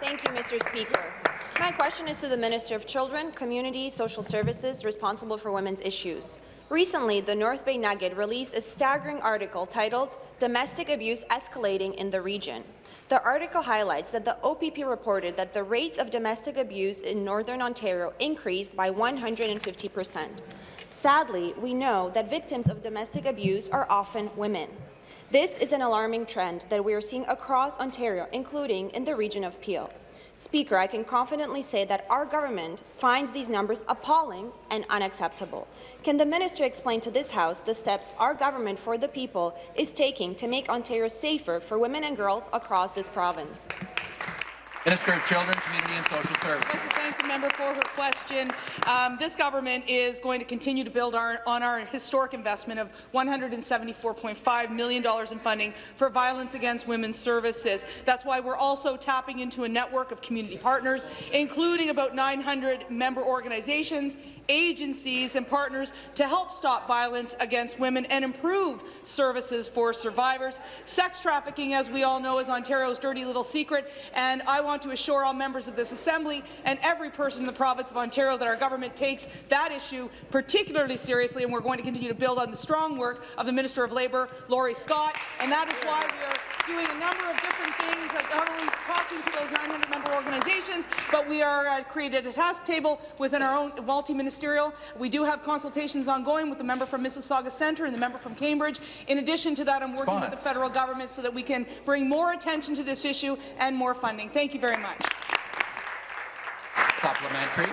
Thank you, Mr. Speaker. My question is to the Minister of Children, Community, Social Services, responsible for women's issues. Recently, the North Bay Nugget released a staggering article titled Domestic Abuse Escalating in the Region. The article highlights that the OPP reported that the rates of domestic abuse in Northern Ontario increased by 150 percent. Sadly, we know that victims of domestic abuse are often women. This is an alarming trend that we are seeing across Ontario, including in the region of Peel. Speaker, I can confidently say that our government finds these numbers appalling and unacceptable. Can the minister explain to this House the steps our government for the people is taking to make Ontario safer for women and girls across this province? Minister of Children, Community and Social Services. I'd like to thank the member for her question. Um, this government is going to continue to build our, on our historic investment of $174.5 million in funding for violence against women's services. That's why we're also tapping into a network of community partners, including about 900 member organizations, agencies and partners to help stop violence against women and improve services for survivors. Sex trafficking, as we all know, is Ontario's dirty little secret, and I want to assure all members of this Assembly and every person in the province of Ontario that our government takes that issue particularly seriously, and we're going to continue to build on the strong work of the Minister of Labour, Laurie Scott, and that is why we are doing a number of different things, like not only talking to those 900 member organizations, but we are uh, created a task table within our own multi-ministerial. We do have consultations ongoing with the member from Mississauga Centre and the member from Cambridge. In addition to that, I'm working with the federal government so that we can bring more attention to this issue and more funding. Thank you very much. Supplementary.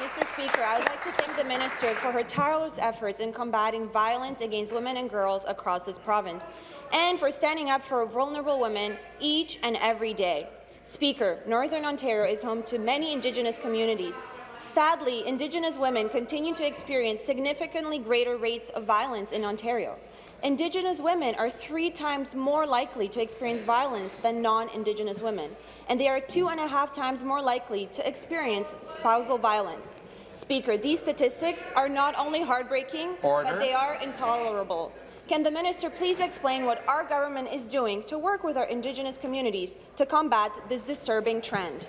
Mr. Speaker, I would like to thank the minister for her tireless efforts in combating violence against women and girls across this province, and for standing up for vulnerable women each and every day. Speaker, Northern Ontario is home to many Indigenous communities. Sadly, Indigenous women continue to experience significantly greater rates of violence in Ontario. Indigenous women are three times more likely to experience violence than non-Indigenous women, and they are two and a half times more likely to experience spousal violence. Speaker, these statistics are not only heartbreaking, Order. but they are intolerable. Can the minister please explain what our government is doing to work with our Indigenous communities to combat this disturbing trend?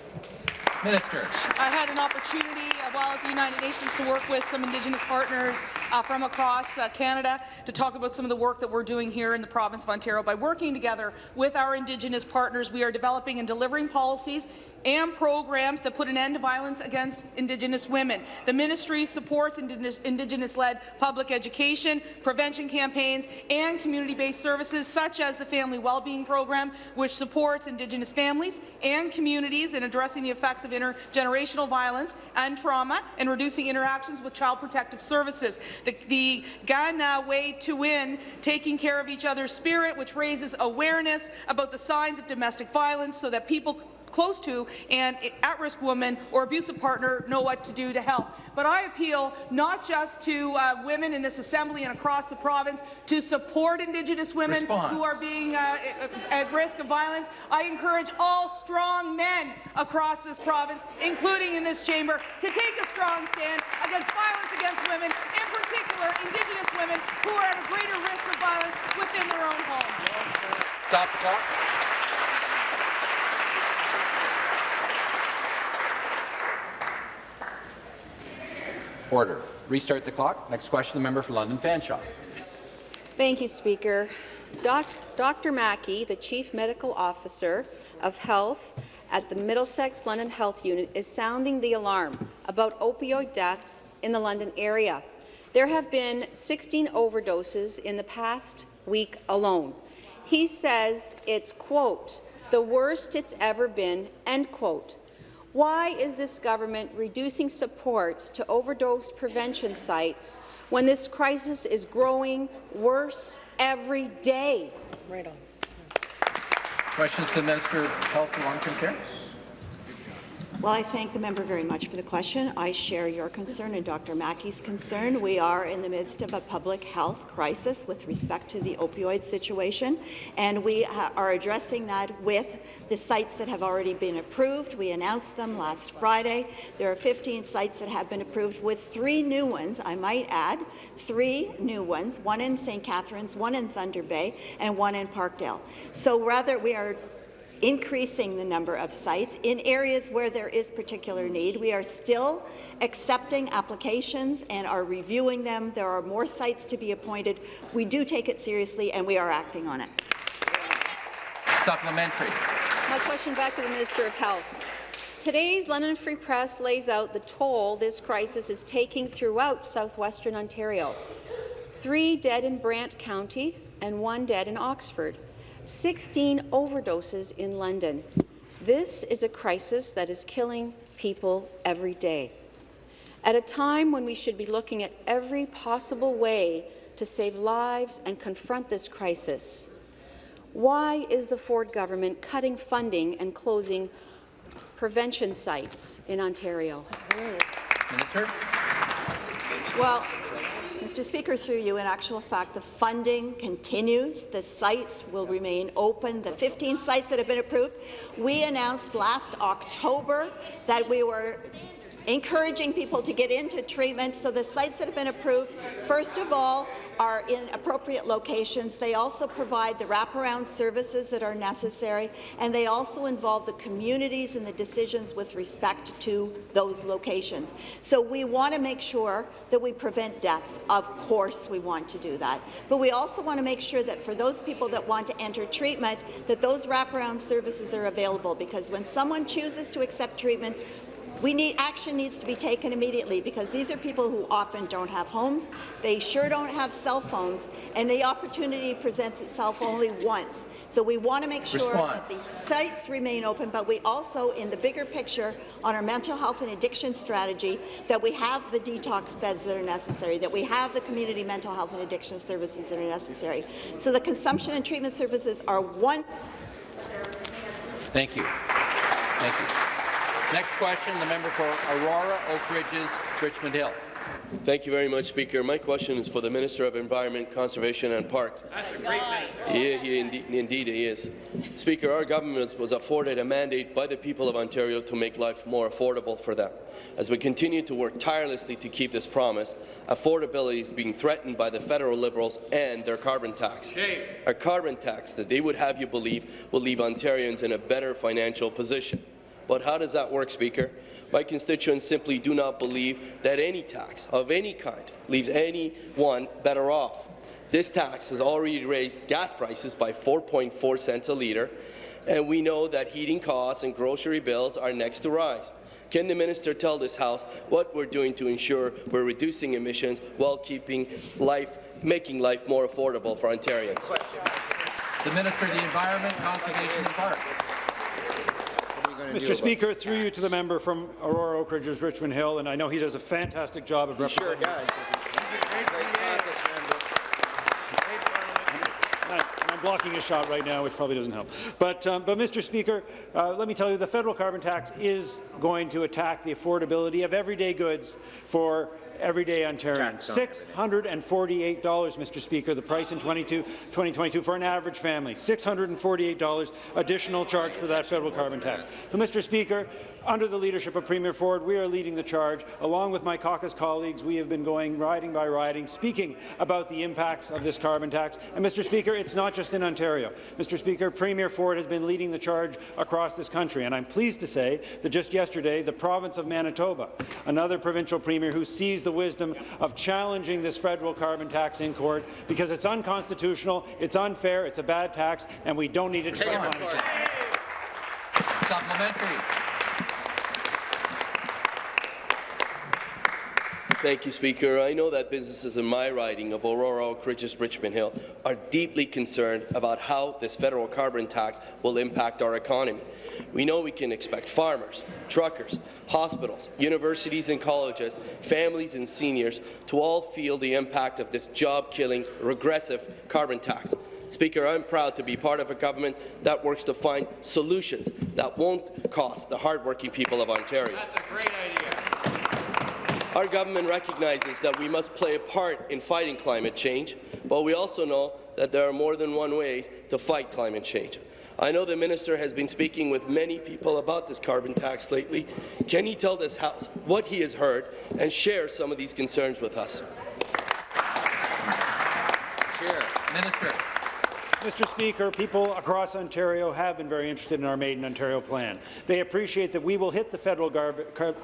Minister. I had an opportunity while at the United Nations to work with some Indigenous partners uh, from across uh, Canada to talk about some of the work that we're doing here in the province of Ontario. By working together with our Indigenous partners, we are developing and delivering policies and programs that put an end to violence against Indigenous women. The ministry supports Indigenous- Indigenous-led public education, prevention campaigns, and community-based services such as the Family Wellbeing Program, which supports Indigenous families and communities in addressing the effects of intergenerational violence and trauma and reducing interactions with child protective services. The, the Kanawayhitowin, taking care of each other's spirit, which raises awareness about the signs of domestic violence so that people close to and at-risk woman or abusive partner know what to do to help. But I appeal not just to uh, women in this Assembly and across the province to support Indigenous women Response. who are being uh, at risk of violence. I encourage all strong men across this province, including in this chamber, to take a strong stand against violence against women, in particular Indigenous women who are at a greater risk of violence within their own home. Stop the clock. Order. Restart the clock. Next question, the member for London Fanshawe. Thank you, Speaker. Doc Dr. Mackie, the Chief Medical Officer of Health at the Middlesex London Health Unit, is sounding the alarm about opioid deaths in the London area. There have been 16 overdoses in the past week alone. He says it's, quote, the worst it's ever been, end quote. Why is this government reducing supports to overdose prevention sites when this crisis is growing worse every day? Right on. Questions to the Minister of Health and Long-Term Care. Well, I thank the member very much for the question. I share your concern and Dr. Mackie's concern. We are in the midst of a public health crisis with respect to the opioid situation, and we uh, are addressing that with the sites that have already been approved. We announced them last Friday. There are 15 sites that have been approved, with three new ones, I might add, three new ones, one in St. Catharines, one in Thunder Bay, and one in Parkdale. So rather, we are increasing the number of sites in areas where there is particular need. We are still accepting applications and are reviewing them. There are more sites to be appointed. We do take it seriously, and we are acting on it. Supplementary. My question back to the Minister of Health. Today's London Free Press lays out the toll this crisis is taking throughout southwestern Ontario. Three dead in Brant County and one dead in Oxford. 16 overdoses in London. This is a crisis that is killing people every day. At a time when we should be looking at every possible way to save lives and confront this crisis, why is the Ford government cutting funding and closing prevention sites in Ontario? Minister. Well, Mr. Speaker, through you, in actual fact, the funding continues. The sites will remain open. The 15 sites that have been approved, we announced last October that we were encouraging people to get into treatment. So the sites that have been approved, first of all, are in appropriate locations. They also provide the wraparound services that are necessary, and they also involve the communities in the decisions with respect to those locations. So we want to make sure that we prevent deaths. Of course we want to do that. But we also want to make sure that for those people that want to enter treatment, that those wraparound services are available, because when someone chooses to accept treatment, we need action needs to be taken immediately because these are people who often don't have homes. They sure don't have cell phones, and the opportunity presents itself only once. So we want to make sure Response. that the sites remain open, but we also, in the bigger picture, on our mental health and addiction strategy, that we have the detox beds that are necessary, that we have the community mental health and addiction services that are necessary. So the consumption and treatment services are one. Thank you. Thank you. Next question, the member for Aurora, Oak Ridges, Richmond Hill. Thank you very much, Speaker. My question is for the Minister of Environment, Conservation and Parks. That's a great man. Yeah, he indeed, indeed he is. Speaker, our government was afforded a mandate by the people of Ontario to make life more affordable for them. As we continue to work tirelessly to keep this promise, affordability is being threatened by the federal Liberals and their carbon tax. A carbon tax that they would have you believe will leave Ontarians in a better financial position. But how does that work, Speaker? My constituents simply do not believe that any tax of any kind leaves anyone better off. This tax has already raised gas prices by 4.4 cents a litre, and we know that heating costs and grocery bills are next to rise. Can the minister tell this House what we're doing to ensure we're reducing emissions while keeping life, making life more affordable for Ontarians? The Minister of the Environment, Conservation and Parks. Mr. Speaker, through you to the member from Aurora Oak Ridges, Richmond Hill, and I know he does a fantastic job of representing. Sure does. I'm blocking a shot right now, which probably doesn't help. But, um, but Mr. Speaker, uh, let me tell you, the federal carbon tax is going to attack the affordability of everyday goods for everyday Ontarians. $648, Mr. Speaker, the price in 22, 2022 for an average family. $648 additional charge for that federal carbon tax. So, Mr. Speaker, under the leadership of Premier Ford, we are leading the charge. Along with my caucus colleagues, we have been going riding by riding, speaking about the impacts of this carbon tax. And, Mr. Speaker, it's not just in Ontario. Mr. Speaker, Premier Ford has been leading the charge across this country, and I'm pleased to say that just yesterday, the province of Manitoba, another provincial premier who sees the wisdom of challenging this federal carbon tax in court because it's unconstitutional, it's unfair, it's a bad tax, and we don't need it to fight climate change. Supplementary. Thank you, Speaker. I know that businesses in my riding of Aurora, Oak Ridges, Richmond Hill are deeply concerned about how this federal carbon tax will impact our economy. We know we can expect farmers, truckers, hospitals, universities and colleges, families and seniors to all feel the impact of this job-killing, regressive carbon tax. Speaker, I'm proud to be part of a government that works to find solutions that won't cost the hardworking people of Ontario. That's a great idea. Our government recognizes that we must play a part in fighting climate change, but we also know that there are more than one way to fight climate change. I know the minister has been speaking with many people about this carbon tax lately. Can he tell this House what he has heard and share some of these concerns with us? Chair. Minister. Mr. Speaker, people across Ontario have been very interested in our Made in Ontario plan. They appreciate that we will hit the federal car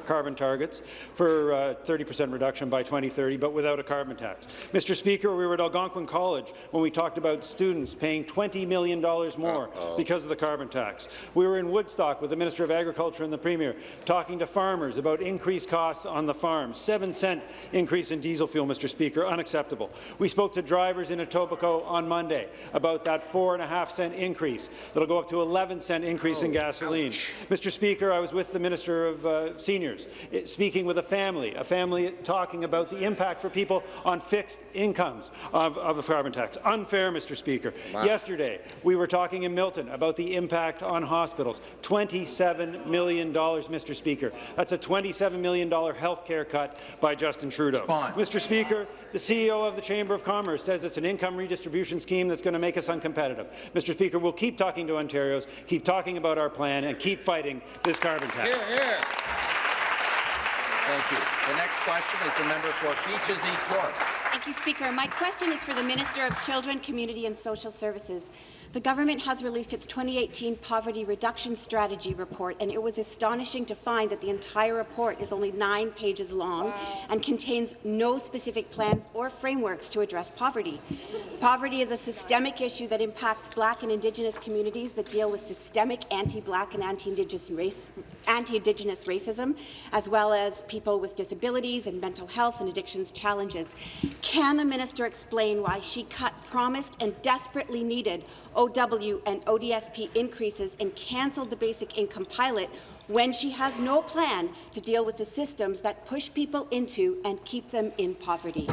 carbon targets for 30% uh, reduction by 2030, but without a carbon tax. Mr. Speaker, we were at Algonquin College when we talked about students paying $20 million more uh -oh. because of the carbon tax. We were in Woodstock with the Minister of Agriculture and the Premier talking to farmers about increased costs on the farm. Seven cent increase in diesel fuel, Mr. Speaker, unacceptable. We spoke to drivers in Etobicoke on Monday about that four and a half cent increase. That'll go up to 11 cent increase oh, in gasoline. Ouch. Mr. Speaker, I was with the Minister of uh, Seniors, eh, speaking with a family, a family talking about the impact for people on fixed incomes of, of a carbon tax. Unfair, Mr. Speaker. Wow. Yesterday, we were talking in Milton about the impact on hospitals. $27 million, Mr. Speaker. That's a $27 million health care cut by Justin Trudeau. Response. Mr. Speaker, the CEO of the Chamber of Commerce says it's an income redistribution scheme that's going to make us uncompetitive. Mr. Speaker, we'll keep talking to Ontarians, keep talking about our plan, and keep fighting this carbon tax. Here, here. Thank you. The next question is the member for Beaches East York. Thank you, Speaker. My question is for the Minister of Children, Community and Social Services. The government has released its 2018 Poverty Reduction Strategy report, and it was astonishing to find that the entire report is only nine pages long and contains no specific plans or frameworks to address poverty. Poverty is a systemic issue that impacts Black and Indigenous communities that deal with systemic anti-Black and anti-Indigenous race, anti-Indigenous racism, as well as people with disabilities and mental health and addictions challenges. Can the minister explain why she cut promised and desperately needed OW and ODSP increases and cancelled the basic income pilot when she has no plan to deal with the systems that push people into and keep them in poverty.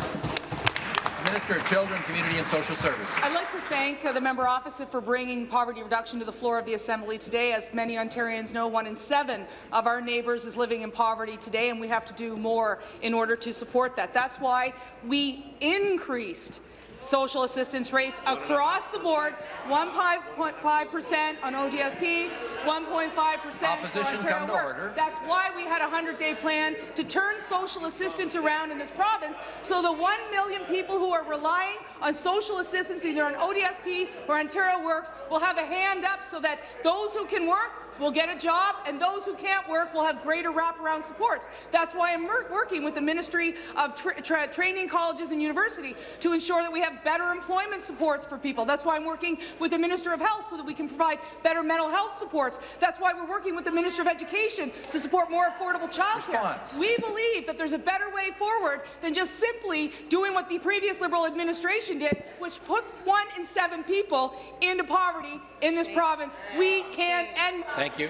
Minister of Children, Community and Social Services. I'd like to thank uh, the member opposite for bringing poverty reduction to the floor of the Assembly today. As many Ontarians know, one in seven of our neighbours is living in poverty today, and we have to do more in order to support that. That's why we increased social assistance rates across the board, 1.5% on ODSP, 1.5% on Ontario Works. That's why we had a 100-day plan to turn social assistance around in this province so the 1 million people who are relying on social assistance, either on ODSP or Ontario Works, will have a hand up so that those who can work will get a job, and those who can't work will have greater wraparound supports. That's why I'm working with the Ministry of tra tra Training Colleges and University to ensure that we have better employment supports for people. That's why I'm working with the Minister of Health so that we can provide better mental health supports. That's why we're working with the Minister of Education to support more affordable childcare. We believe that there's a better way forward than just simply doing what the previous Liberal administration did, which put one in seven people into poverty in this province. We can end. Thank you.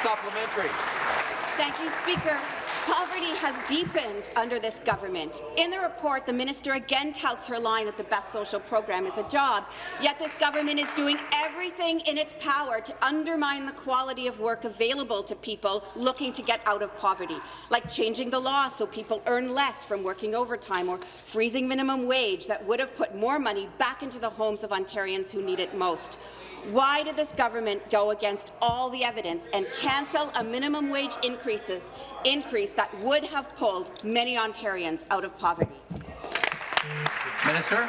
Supplementary. Thank you, Speaker. Poverty has deepened under this government. In the report, the minister again touts her line that the best social program is a job, yet this government is doing everything in its power to undermine the quality of work available to people looking to get out of poverty, like changing the law so people earn less from working overtime or freezing minimum wage that would have put more money back into the homes of Ontarians who need it most. Why did this government go against all the evidence and cancel a minimum wage increases, increase that would have pulled many Ontarians out of poverty? Minister.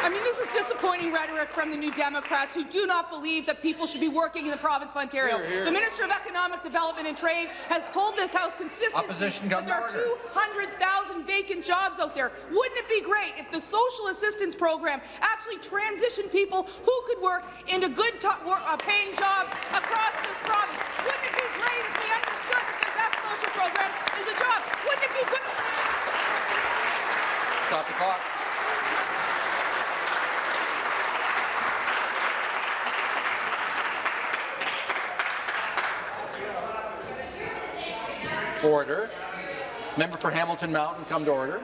I mean, this is disappointing rhetoric from the New Democrats who do not believe that people should be working in the province of Ontario. Here, here. The Minister of Economic Development and Trade has told this House consistently Opposition that there are 200,000 vacant jobs out there. Wouldn't it be great if the social assistance program actually transitioned people who could work into good uh, paying jobs across this province? Wouldn't it be great master program is a job. Wouldn't it be good? Stop the clock. Order. Member for Hamilton Mountain, come to order.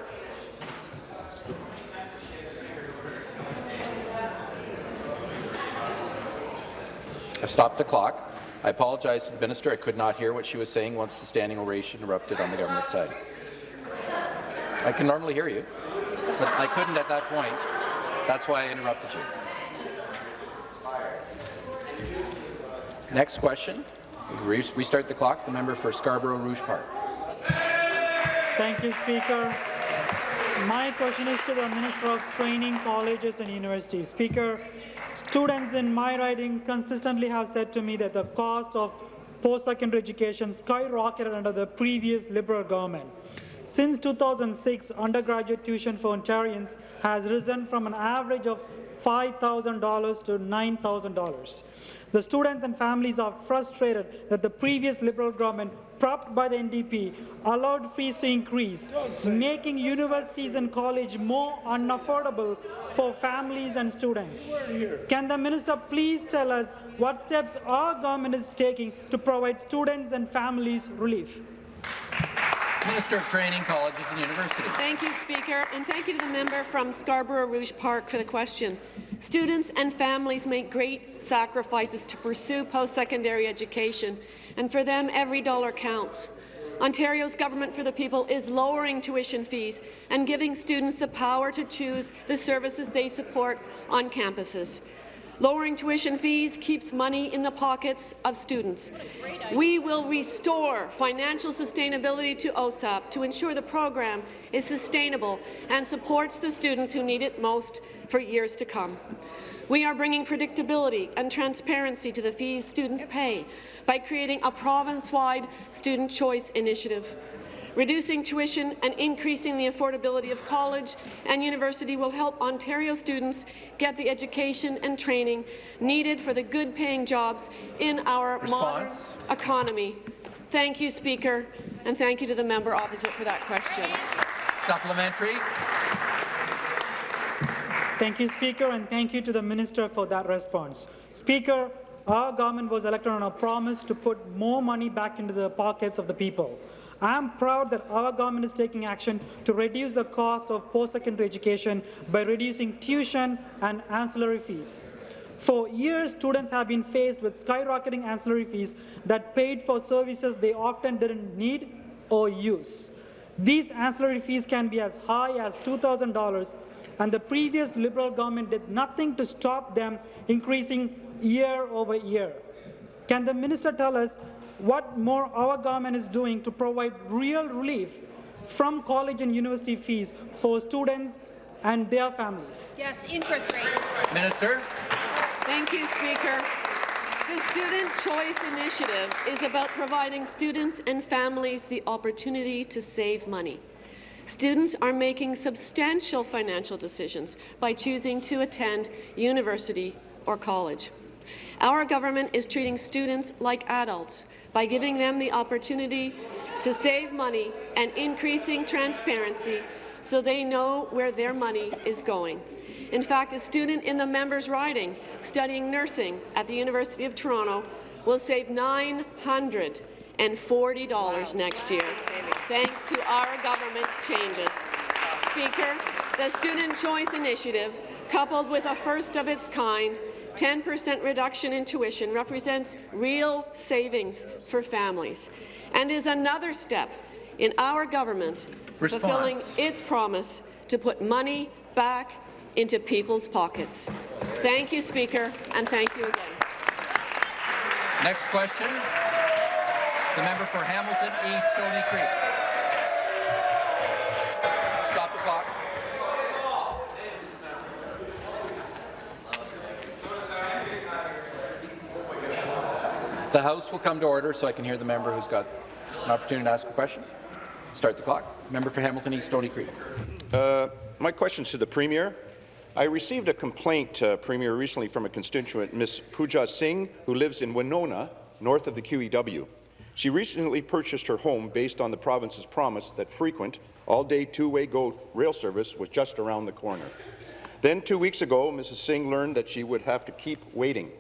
I've stopped the clock. I apologize to the minister. I could not hear what she was saying once the standing ovation erupted on the government side. I can normally hear you, but I couldn't at that point. That's why I interrupted you. Next question. Re- Restart the clock. The member for Scarborough Rouge Park. Thank you, Speaker. My question is to the Minister of Training, Colleges and Universities. Speaker, students in my riding consistently have said to me that the cost of post-secondary education skyrocketed under the previous Liberal government. Since 2006, undergraduate tuition for Ontarians has risen from an average of $5,000 to $9,000. The students and families are frustrated that the previous Liberal government, propped by the NDP, allowed fees to increase, making universities and college more unaffordable for families and students. Can the minister please tell us what steps our government is taking to provide students and families relief? Minister of Training, Colleges and Universities. Thank you, Speaker, and thank you to the member from Scarborough Rouge Park for the question. Students and families make great sacrifices to pursue post-secondary education, and for them, every dollar counts. Ontario's Government for the People is lowering tuition fees and giving students the power to choose the services they support on campuses. Lowering tuition fees keeps money in the pockets of students. We will restore financial sustainability to OSAP to ensure the program is sustainable and supports the students who need it most for years to come. We are bringing predictability and transparency to the fees students pay by creating a province-wide student choice initiative. Reducing tuition and increasing the affordability of college and university will help Ontario students get the education and training needed for the good-paying jobs in our Response. modern economy. Thank you, Speaker, and thank you to the member opposite for that question. Supplementary. Thank you, Speaker, and thank you to the Minister for that response. Speaker, our government was elected on a promise to put more money back into the pockets of the people. I am proud that our government is taking action to reduce the cost of post-secondary education by reducing tuition and ancillary fees. For years, students have been faced with skyrocketing ancillary fees that paid for services they often didn't need or use. These ancillary fees can be as high as $2,000, and the previous Liberal government did nothing to stop them increasing year over year. Can the minister tell us what more our government is doing to provide real relief from college and university fees for students and their families? Yes, interest rate. Minister. Thank you, Speaker. The Student Choice Initiative is about providing students and families the opportunity to save money. Students are making substantial financial decisions by choosing to attend university or college. Our government is treating students like adults by giving them the opportunity to save money and increasing transparency so they know where their money is going. In fact, a student in the member's riding studying nursing at the University of Toronto will save $940 next year, thanks to our government's changes. Speaker, the Student Choice Initiative, coupled with a first-of-its-kind 10% reduction in tuition represents real savings for families and is another step in our government Response. fulfilling its promise to put money back into people's pockets. Thank you, Speaker, and thank you again. Next question. The member for Hamilton East Stony Creek. Stop the clock. The House will come to order so I can hear the member who's got an opportunity to ask a question. Start the clock. Member for Hamilton East Stony Creek. Uh, my question is to the Premier. I received a complaint, uh, Premier, recently from a constituent, Ms. Pooja Singh, who lives in Winona, north of the QEW. She recently purchased her home based on the province's promise that frequent, all-day two-way GO rail service was just around the corner. Then, two weeks ago, Mrs. Singh learned that she would have to keep waiting.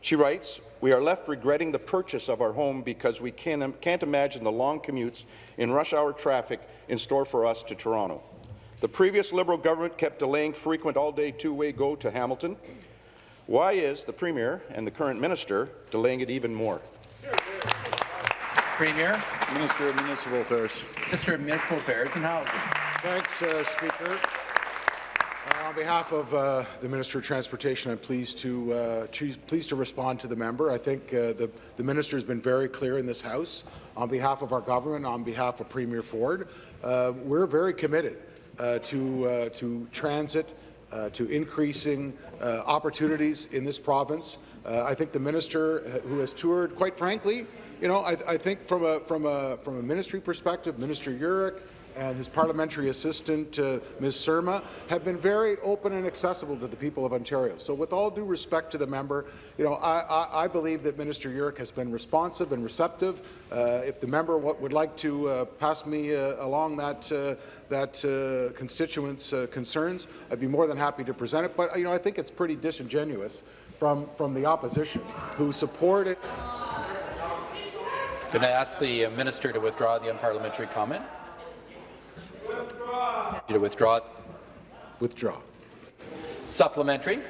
She writes, we are left regretting the purchase of our home because we can, can't imagine the long commutes in rush hour traffic in store for us to Toronto. The previous Liberal government kept delaying frequent all-day two-way GO to Hamilton. Why is the Premier and the current minister delaying it even more? Premier. Minister of Municipal Affairs. Minister of Municipal Affairs and Housing. Thanks, uh, Speaker. Uh, on behalf of uh, the Minister of Transportation, I'm pleased to uh, pleased to respond to the member. I think uh, the, the minister has been very clear in this House. On behalf of our government, on behalf of Premier Ford, uh, we're very committed to to transit, to increasing opportunities in this province. I think the minister, who has toured, quite frankly, you know, I, I think from a from a from a ministry perspective, Minister Yurek and his parliamentary assistant, uh, Ms. Surma, have been very open and accessible to the people of Ontario. So with all due respect to the member, you know, I, I, I believe that Minister Yurek has been responsive and receptive. Uh, if the member would like to uh, pass me uh, along that uh, that uh, constituents' concerns, I'd be more than happy to present it. But you know, I think it's pretty disingenuous from from the opposition who supported. Can I ask the minister to withdraw the unparliamentary comment? Withdraw. To withdraw. Withdraw. Supplementary.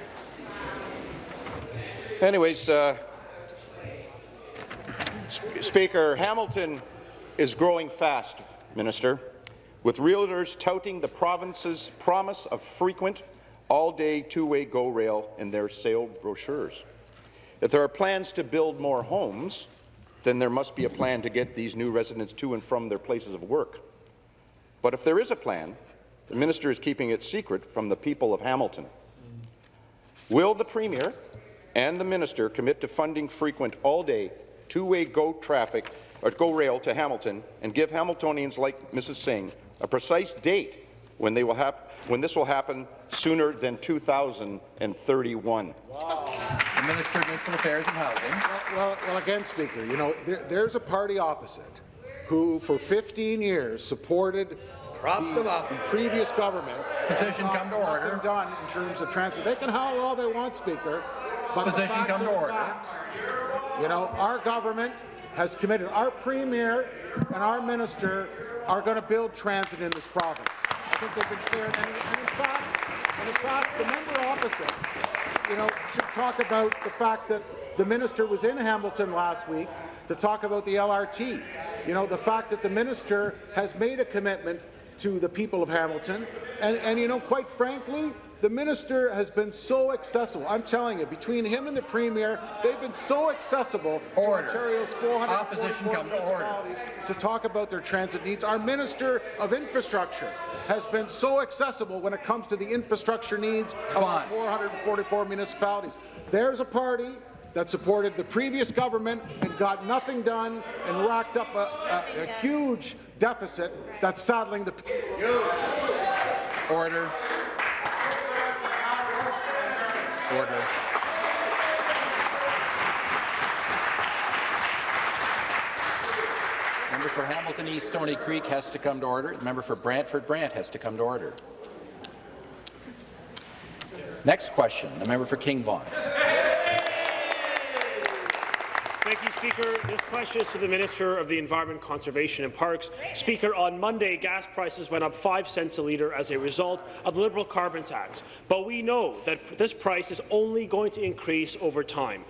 Anyways, uh, Speaker, Hamilton is growing fast, Minister, with realtors touting the province's promise of frequent all-day two-way GO rail in their sale brochures. If there are plans to build more homes, then there must be a plan to get these new residents to and from their places of work. But if there is a plan, the minister is keeping it secret from the people of Hamilton. Will the Premier and the minister commit to funding frequent all-day, two-way GO traffic or GO rail to Hamilton and give Hamiltonians like Mrs. Singh a precise date when, they will when this will happen sooner than 2031? Wow. The Minister of Municipal Affairs and Housing. Well, well, well again, Speaker, you know, there, there's a party opposite who, for 15 years, supported Prop the, them up. the previous government. Position come to order. done in terms of transit. They can howl all they want, Speaker. But Position come to order. Facts. You know, our government has committed. Our premier and our minister are going to build transit in this province. I think they've been clear. And, and in fact, and in fact, the member opposite, you know, should talk about the fact that the minister was in Hamilton last week to talk about the LRT. You know, the fact that the minister has made a commitment to the people of Hamilton, and, and you know, quite frankly, the minister has been so accessible. I'm telling you, between him and the premier, they've been so accessible order. to Ontario's 444 municipalities to, to talk about their transit needs. Our minister of infrastructure has been so accessible when it comes to the infrastructure needs of our 444 municipalities. There's a party that supported the previous government and got nothing done and racked up a, a, a huge deficit that's saddling the Order. Order. Member for Hamilton East Stony Creek has to come to order. The member for Brantford Brant has to come to order. Next question, the member for King Vaughan. Thank you, Speaker. This question is to the Minister of the Environment, Conservation and Parks. Speaker, on Monday, gas prices went up 5 cents a litre as a result of the Liberal carbon tax. But we know that this price is only going to increase over time.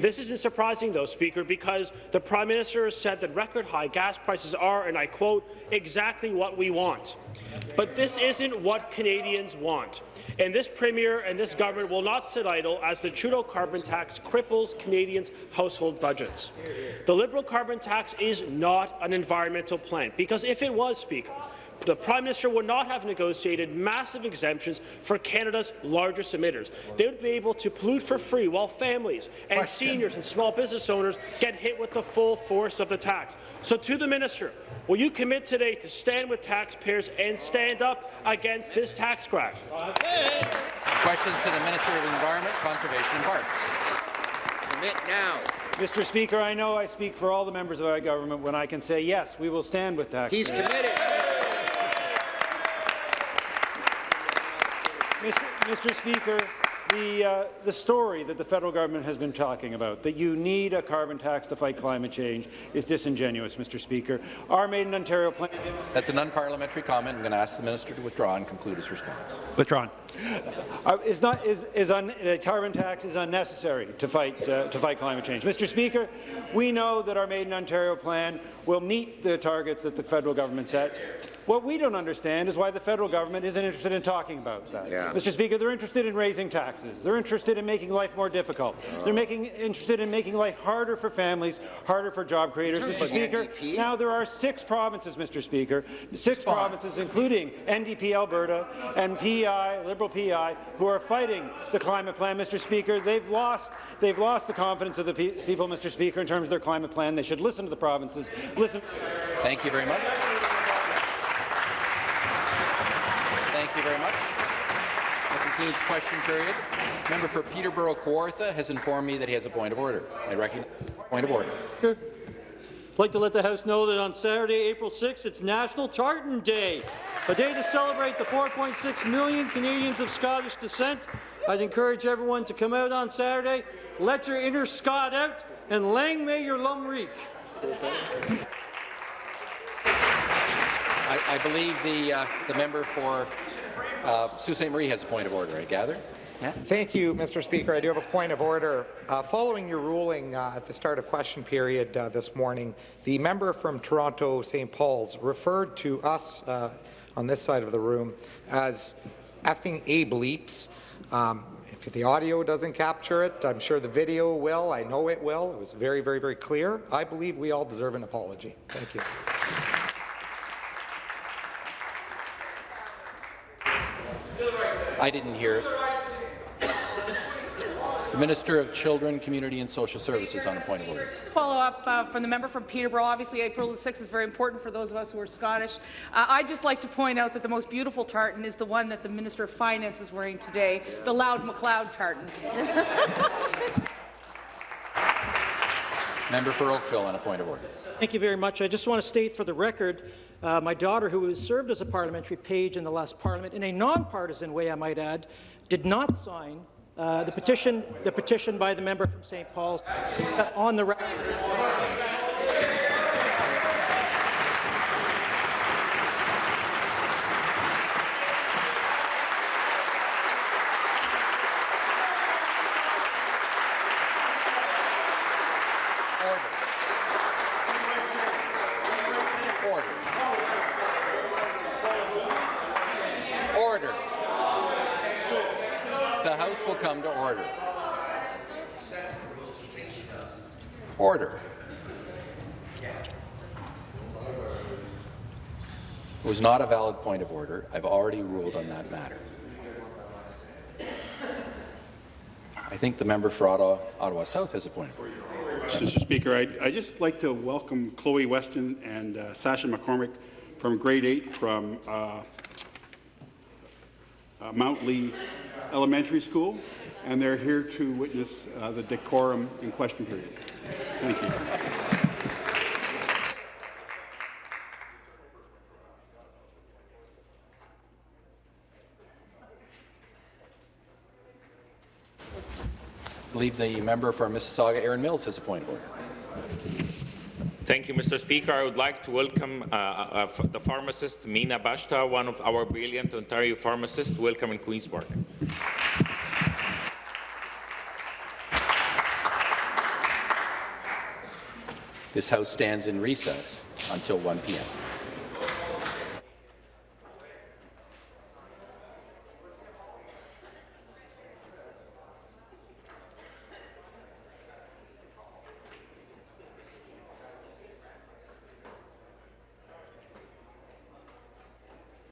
This isn't surprising, though, Speaker, because the Prime Minister said that record-high gas prices are, and I quote, exactly what we want. But this isn't what Canadians want. And this Premier and this government will not sit idle as the Trudeau carbon tax cripples Canadians' household budgets. The Liberal carbon tax is not an environmental plan, because if it was, Speaker, the Prime Minister would not have negotiated massive exemptions for Canada's largest emitters. They would be able to pollute for free while families and Question. seniors and small business owners get hit with the full force of the tax. So to the Minister, will you commit today to stand with taxpayers and stand up against this tax crash? Questions to the Minister of Environment, Conservation and Parks. Commit now. Mr. Speaker, I know I speak for all the members of our government when I can say, yes, we will stand with taxpayers. He's committed. Mr. Mr. Speaker, the, uh, the story that the federal government has been talking about, that you need a carbon tax to fight climate change, is disingenuous, Mr. Speaker. Our Made in Ontario plan... That's an unparliamentary comment. I'm going to ask the minister to withdraw and conclude his response. Withdrawn. Uh, is not, is, is un, the carbon tax is unnecessary to fight, uh, to fight climate change. Mr. Speaker, we know that our Made in Ontario plan will meet the targets that the federal government set. What we don't understand is why the federal government isn't interested in talking about that. Yeah. Mr. Speaker, they're interested in raising taxes. They're interested in making life more difficult. Oh. They're making, interested in making life harder for families, harder for job creators. Mr. Speaker, NDP? now there are six provinces, Mr. Speaker, six provinces, including NDP Alberta and PEI, Liberal PEI, who are fighting the climate plan. Mr. Speaker, they've lost, they've lost the confidence of the pe people, Mr. Speaker, in terms of their climate plan. They should listen to the provinces. Listen. Thank you very much. You very much. That concludes question period. Member for Peterborough Kawartha has informed me that he has a point of order. I recognize point of order. I'd like to let the House know that on Saturday, April 6th, it's National Tartan Day, a day to celebrate the 4.6 million Canadians of Scottish descent. I'd encourage everyone to come out on Saturday, let your inner Scot out, and lang may your lum reek. I, I believe the, uh, the member for uh, Sault Ste. Marie has a point of order, I gather. Yeah. Thank you, Mr. Speaker. I do have a point of order. Uh, following your ruling uh, at the start of question period uh, this morning, the member from Toronto St. Paul's referred to us uh, on this side of the room as effing a bleeps. Um, if the audio doesn't capture it, I'm sure the video will. I know it will. It was very, very, very clear. I believe we all deserve an apology. Thank you. I didn't hear it. The Minister of Children, Community and Social Services on a point of order. Follow up uh, from the member from Peterborough. Obviously, April the 6th is very important for those of us who are Scottish. Uh, I'd just like to point out that the most beautiful tartan is the one that the Minister of Finance is wearing today, the Loud MacLeod tartan. Member for Oakville on a point of order. Thank you very much. I just want to state for the record, uh, my daughter, who served as a parliamentary page in the last parliament, in a nonpartisan way, I might add, did not sign uh, the petition, the petition by the member from St. Paul's uh, on the record. Order. Order. The House will come to order. Order. It was not a valid point of order. I've already ruled on that matter. I think the member for Ottawa, Ottawa South has a point of order. Mr. Speaker, I'd, I'd just like to welcome Chloe Weston and uh, Sasha McCormick from grade 8 from uh, uh, Mount Lee Elementary School, and they're here to witness uh, the decorum in question period. Thank you. Believe the member for Mississauga, Erin Mills, has a point of order. Thank you, Mr. Speaker. I would like to welcome uh, uh, the pharmacist Mina Bashta, one of our brilliant Ontario pharmacists. Welcome in Queen's Park. This House stands in recess until 1 p.m.